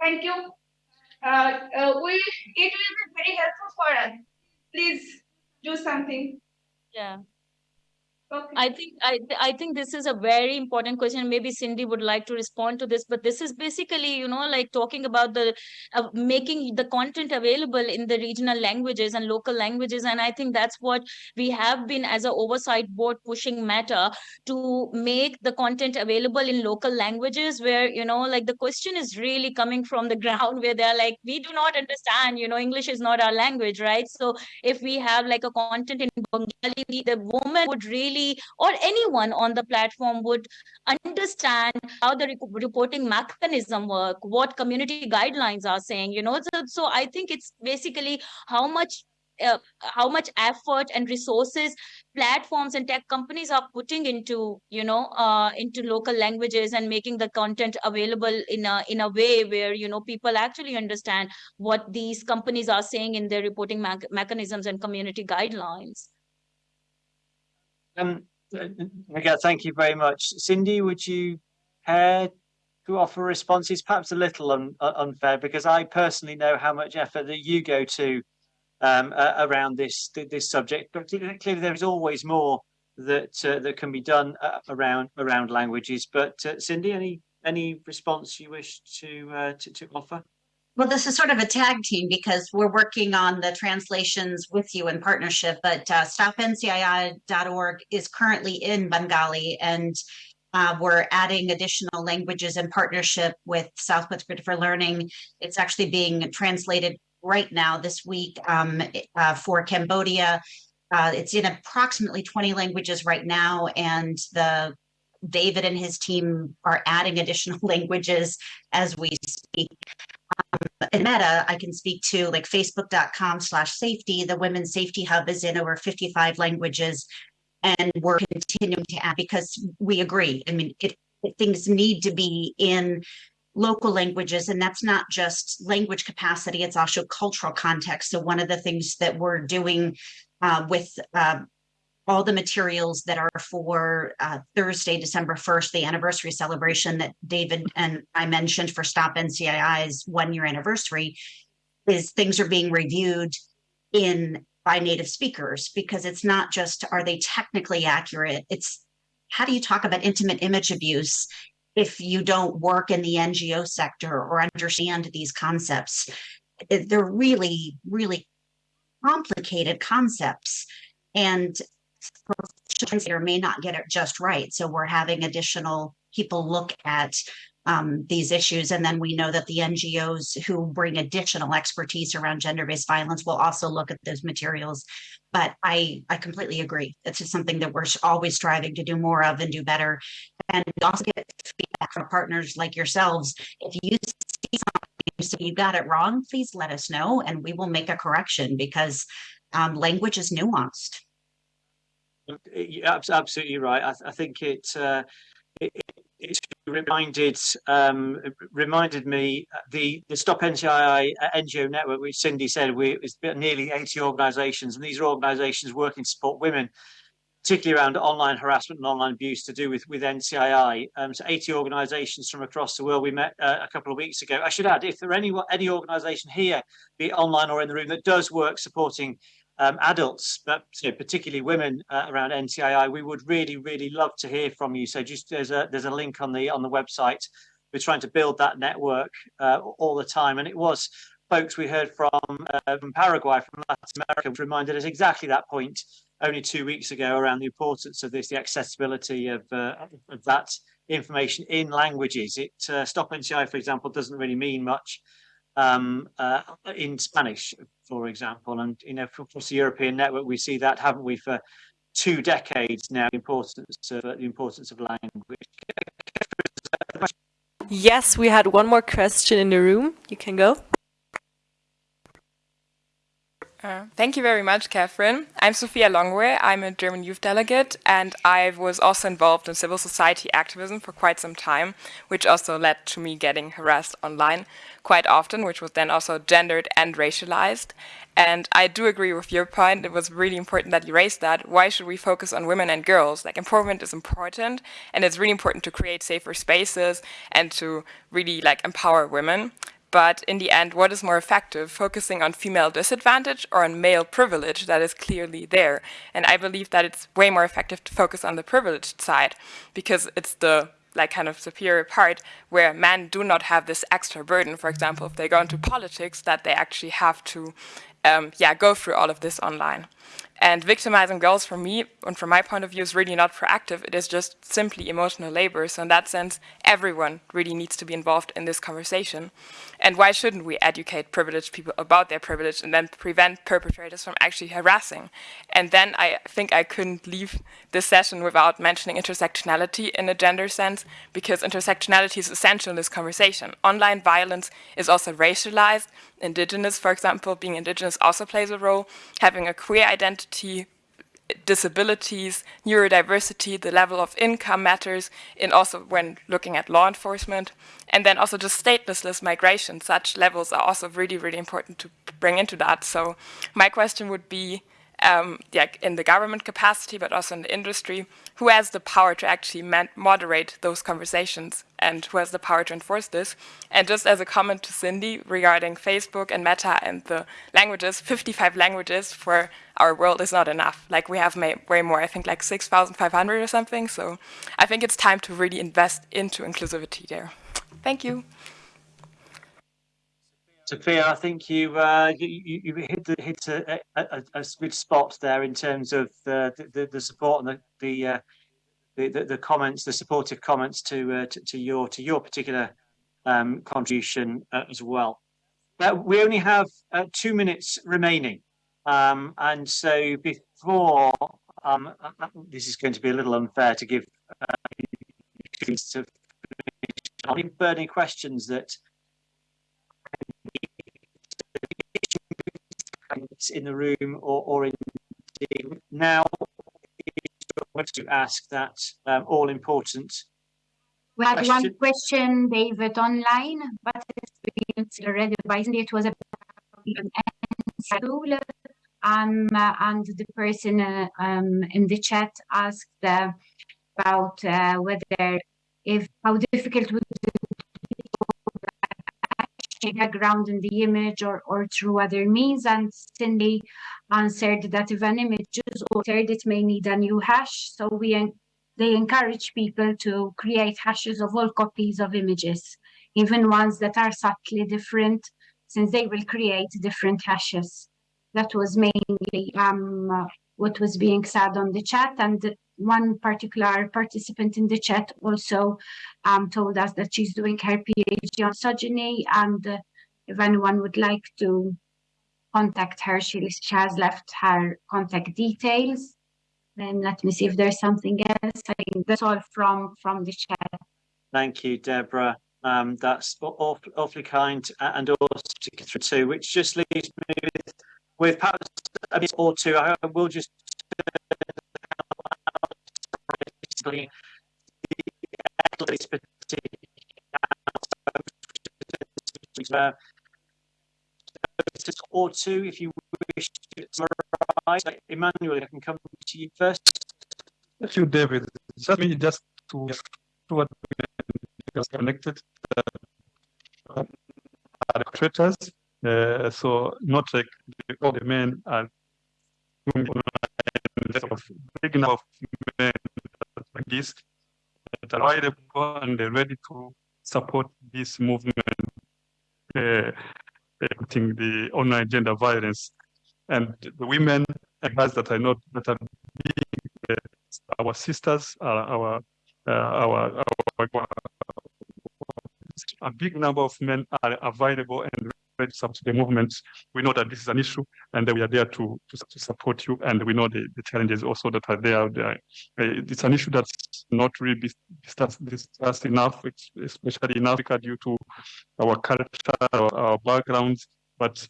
thank you. Uh, uh, we, it will be very helpful for us. Please do something. Yeah. Okay. I think I I think this is a very important question. Maybe Cindy would like to respond to this, but this is basically, you know, like talking about the uh, making the content available in the regional languages and local languages, and I think that's what we have been as a oversight board pushing Meta to make the content available in local languages, where you know, like the question is really coming from the ground, where they're like, we do not understand, you know, English is not our language, right? So if we have like a content in Bengali, the woman would really or anyone on the platform would understand how the reporting mechanism work what community guidelines are saying you know? So, so i think it's basically how much uh, how much effort and resources platforms and tech companies are putting into you know uh, into local languages and making the content available in a in a way where you know people actually understand what these companies are saying in their reporting me mechanisms and community guidelines um, again, thank you very much. Cindy, would you care to offer responses? Perhaps a little un, unfair because I personally know how much effort that you go to um, uh, around this this subject. But clearly, there is always more that uh, that can be done uh, around around languages. But uh, Cindy, any any response you wish to uh, to, to offer? Well, this is sort of a tag team because we're working on the translations with you in partnership, but uh, stopncii.org is currently in Bengali and uh, we're adding additional languages in partnership with Southwest Grid for Learning. It's actually being translated right now this week um, uh, for Cambodia. Uh, it's in approximately 20 languages right now, and the David and his team are adding additional languages as we speak. Um, in Meta, I can speak to like facebook.com slash safety. The Women's Safety Hub is in over 55 languages and we're continuing to add because we agree. I mean, it, it, things need to be in local languages and that's not just language capacity, it's also cultural context. So one of the things that we're doing uh, with uh, all the materials that are for uh, Thursday, December 1st, the anniversary celebration that David and I mentioned for Stop NCII's one year anniversary, is things are being reviewed in by native speakers because it's not just are they technically accurate, it's how do you talk about intimate image abuse if you don't work in the NGO sector or understand these concepts? They're really, really complicated concepts. And translator may not get it just right. So we're having additional people look at um, these issues. And then we know that the NGOs who bring additional expertise around gender-based violence will also look at those materials. But I, I completely agree. It's just something that we're always striving to do more of and do better. And we also get feedback from partners like yourselves. If you see something, you say you got it wrong, please let us know and we will make a correction because um, language is nuanced. Yeah, absolutely right. I, th I think it, uh, it, it reminded um, reminded me uh, the the Stop NCII uh, NGO network, which Cindy said we it's nearly 80 organisations, and these are organisations working to support women, particularly around online harassment and online abuse to do with with NCII. Um, so 80 organisations from across the world. We met uh, a couple of weeks ago. I should add, if there are any any organisation here, be it online or in the room, that does work supporting um, adults, but you know, particularly women uh, around NCII, we would really, really love to hear from you. So just there's a there's a link on the on the website. We're trying to build that network uh, all the time, and it was folks we heard from uh, from Paraguay, from Latin America, reminded us exactly that point only two weeks ago around the importance of this, the accessibility of, uh, of that information in languages. It uh, Stop NCII, for example, doesn't really mean much um, uh, in Spanish, for example. And, you know, across the European network, we see that, haven't we, for two decades now, the importance of, the importance of language. Yes, we had one more question in the room. You can go. Uh, thank you very much, Catherine. I'm Sophia Longway. I'm a German youth delegate, and I was also involved in civil society activism for quite some time, which also led to me getting harassed online quite often, which was then also gendered and racialized. And I do agree with your point. It was really important that you raised that. Why should we focus on women and girls? Like empowerment is important, and it's really important to create safer spaces and to really like empower women. But in the end, what is more effective, focusing on female disadvantage or on male privilege that is clearly there? And I believe that it's way more effective to focus on the privileged side because it's the like kind of superior part where men do not have this extra burden. For example, if they go into politics, that they actually have to um, yeah, go through all of this online. And victimizing girls, from me and from my point of view, is really not proactive. It is just simply emotional labor. So in that sense, everyone really needs to be involved in this conversation. And why shouldn't we educate privileged people about their privilege and then prevent perpetrators from actually harassing? And then I think I couldn't leave this session without mentioning intersectionality in a gender sense, because intersectionality is essential in this conversation. Online violence is also racialized. Indigenous, for example, being indigenous also plays a role. Having a queer identity, disabilities, neurodiversity, the level of income matters, and also when looking at law enforcement. And then also just statelessness migration, such levels are also really, really important to bring into that. So my question would be, um, yeah, in the government capacity, but also in the industry, who has the power to actually moderate those conversations and who has the power to enforce this. And just as a comment to Cindy regarding Facebook and Meta and the languages, 55 languages for our world is not enough. Like we have way more, I think like 6,500 or something. So I think it's time to really invest into inclusivity there. Thank you. Sophia, I think you uh, you, you, hit the, hit a, a, a, good spot there in terms of the the, the support and the the, uh, the, the, the comments, the supportive comments to uh, to, to, your to your particular um, contribution uh, as well. But we only have uh, two minutes remaining, um, and so before um, uh, this is going to be a little unfair to give to any burning questions that in the room or, or in now to ask that um, all important we had question. one question david online but it's been already advised it was about um, and the person uh, um, in the chat asked uh, about uh, whether if how difficult would background in the image or, or through other means. And Cindy answered that if an image is altered, it may need a new hash. So we they encourage people to create hashes of all copies of images, even ones that are subtly different, since they will create different hashes. That was mainly um, what was being said on the chat. And one particular participant in the chat also um, told us that she's doing her PhD on misogyny and uh, if anyone would like to contact her, she, she has left her contact details. Then let me see if there's something else. I think that's all from, from the chat. Thank you, Deborah. Um, that's awfully, awfully kind and also to Catherine too, which just leaves me with, with perhaps a bit or two. I will just basically uh, or two if you wish to summarize. Emmanuel, I can come to you first. Thank you, David. Let me just to what we connected uh, creators. Uh, so not like all the men are of big men this that are available and they're ready to support this movement, uh, putting the online gender violence. And the women and guys that I know that are being uh, our sisters, uh, our, our, our, our, a big number of men are available and support the movement. We know that this is an issue and that we are there to, to, to support you. And we know the, the challenges also that are there. there. It's an issue that's not really discussed, discussed enough, especially in Africa due to our culture, our, our backgrounds. But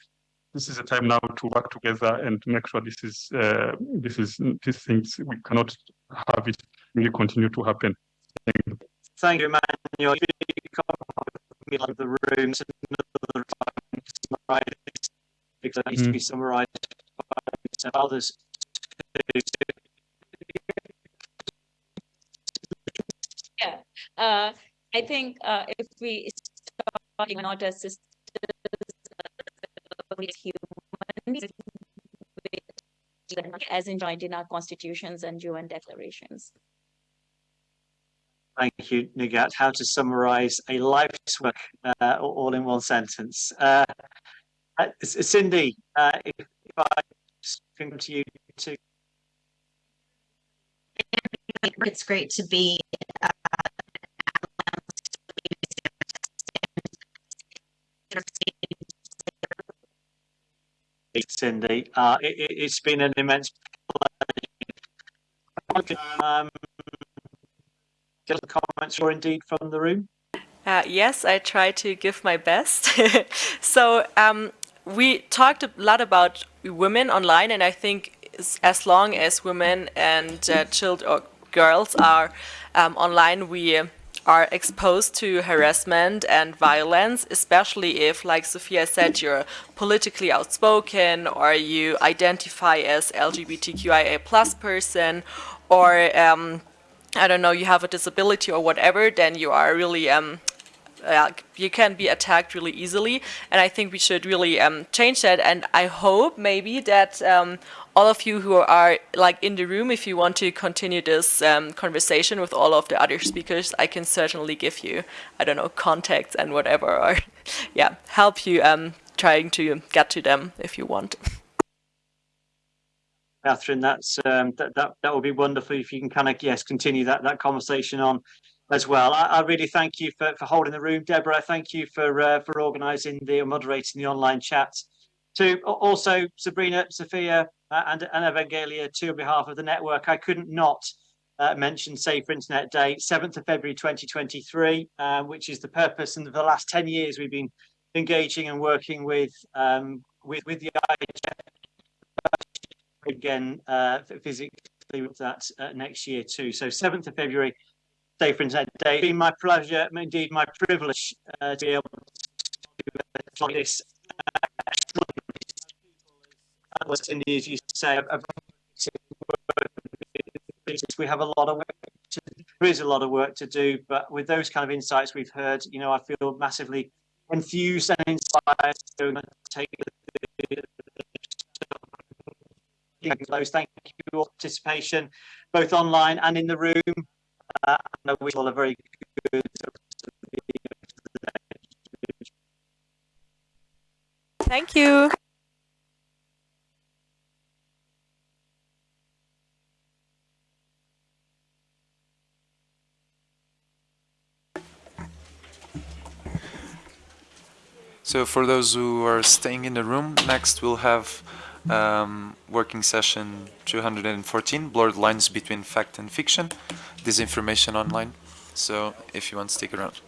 this is a time now to work together and make sure this is uh, this is these things we cannot have it really continue to happen. Thank you, Thank you of the room because that needs mm. to be mm. summarised by others. Yeah, uh, I think uh, if we start not as sisters with humans, as enjoined in our constitutions and UN declarations. Thank you, Nighat. How to summarize a life's work uh, all in one sentence. Uh, uh, Cindy, uh, if, if I come to you to. It's great to be uh, Cindy. Uh, it, has been an immense pleasure. Um, the comments or indeed from the room. Uh, yes, I try to give my best. so um, we talked a lot about women online, and I think as long as women and uh, children or girls are um, online, we are exposed to harassment and violence, especially if, like Sophia said, you're politically outspoken or you identify as LGBTQIA plus person or um, I don't know, you have a disability or whatever, then you are really um, uh, you can be attacked really easily and I think we should really um, change that and I hope maybe that um, all of you who are like in the room if you want to continue this um, conversation with all of the other speakers I can certainly give you I don't know contacts and whatever or yeah help you um, trying to get to them if you want. Catherine, that's um, that, that that would be wonderful if you can kind of yes continue that that conversation on as well. I, I, really thank you for, for holding the room, Deborah. I thank you for uh, for organising the moderating the online chat. To also Sabrina, Sophia, uh, and, and Evangelia, too, on behalf of the network, I couldn't not uh, mention Safer Internet Day, 7th of February 2023, uh, which is the purpose. And for the last 10 years, we've been engaging and working with um, with with the IHF again uh, physically with that uh, next year too. So 7th of February Safer Internet Day. It's been my pleasure, indeed my privilege, uh, to be able to like this. Uh, as you say, we have a lot of work to, there is a lot of work to do, but with those kind of insights we've heard, you know, I feel massively enthused and inspired to take the Thank you for your participation, both online and in the room. Uh, I wish all a very good. Thank you. So for those who are staying in the room, next we'll have um, working session 214, blurred lines between fact and fiction, disinformation online. So if you want stick around.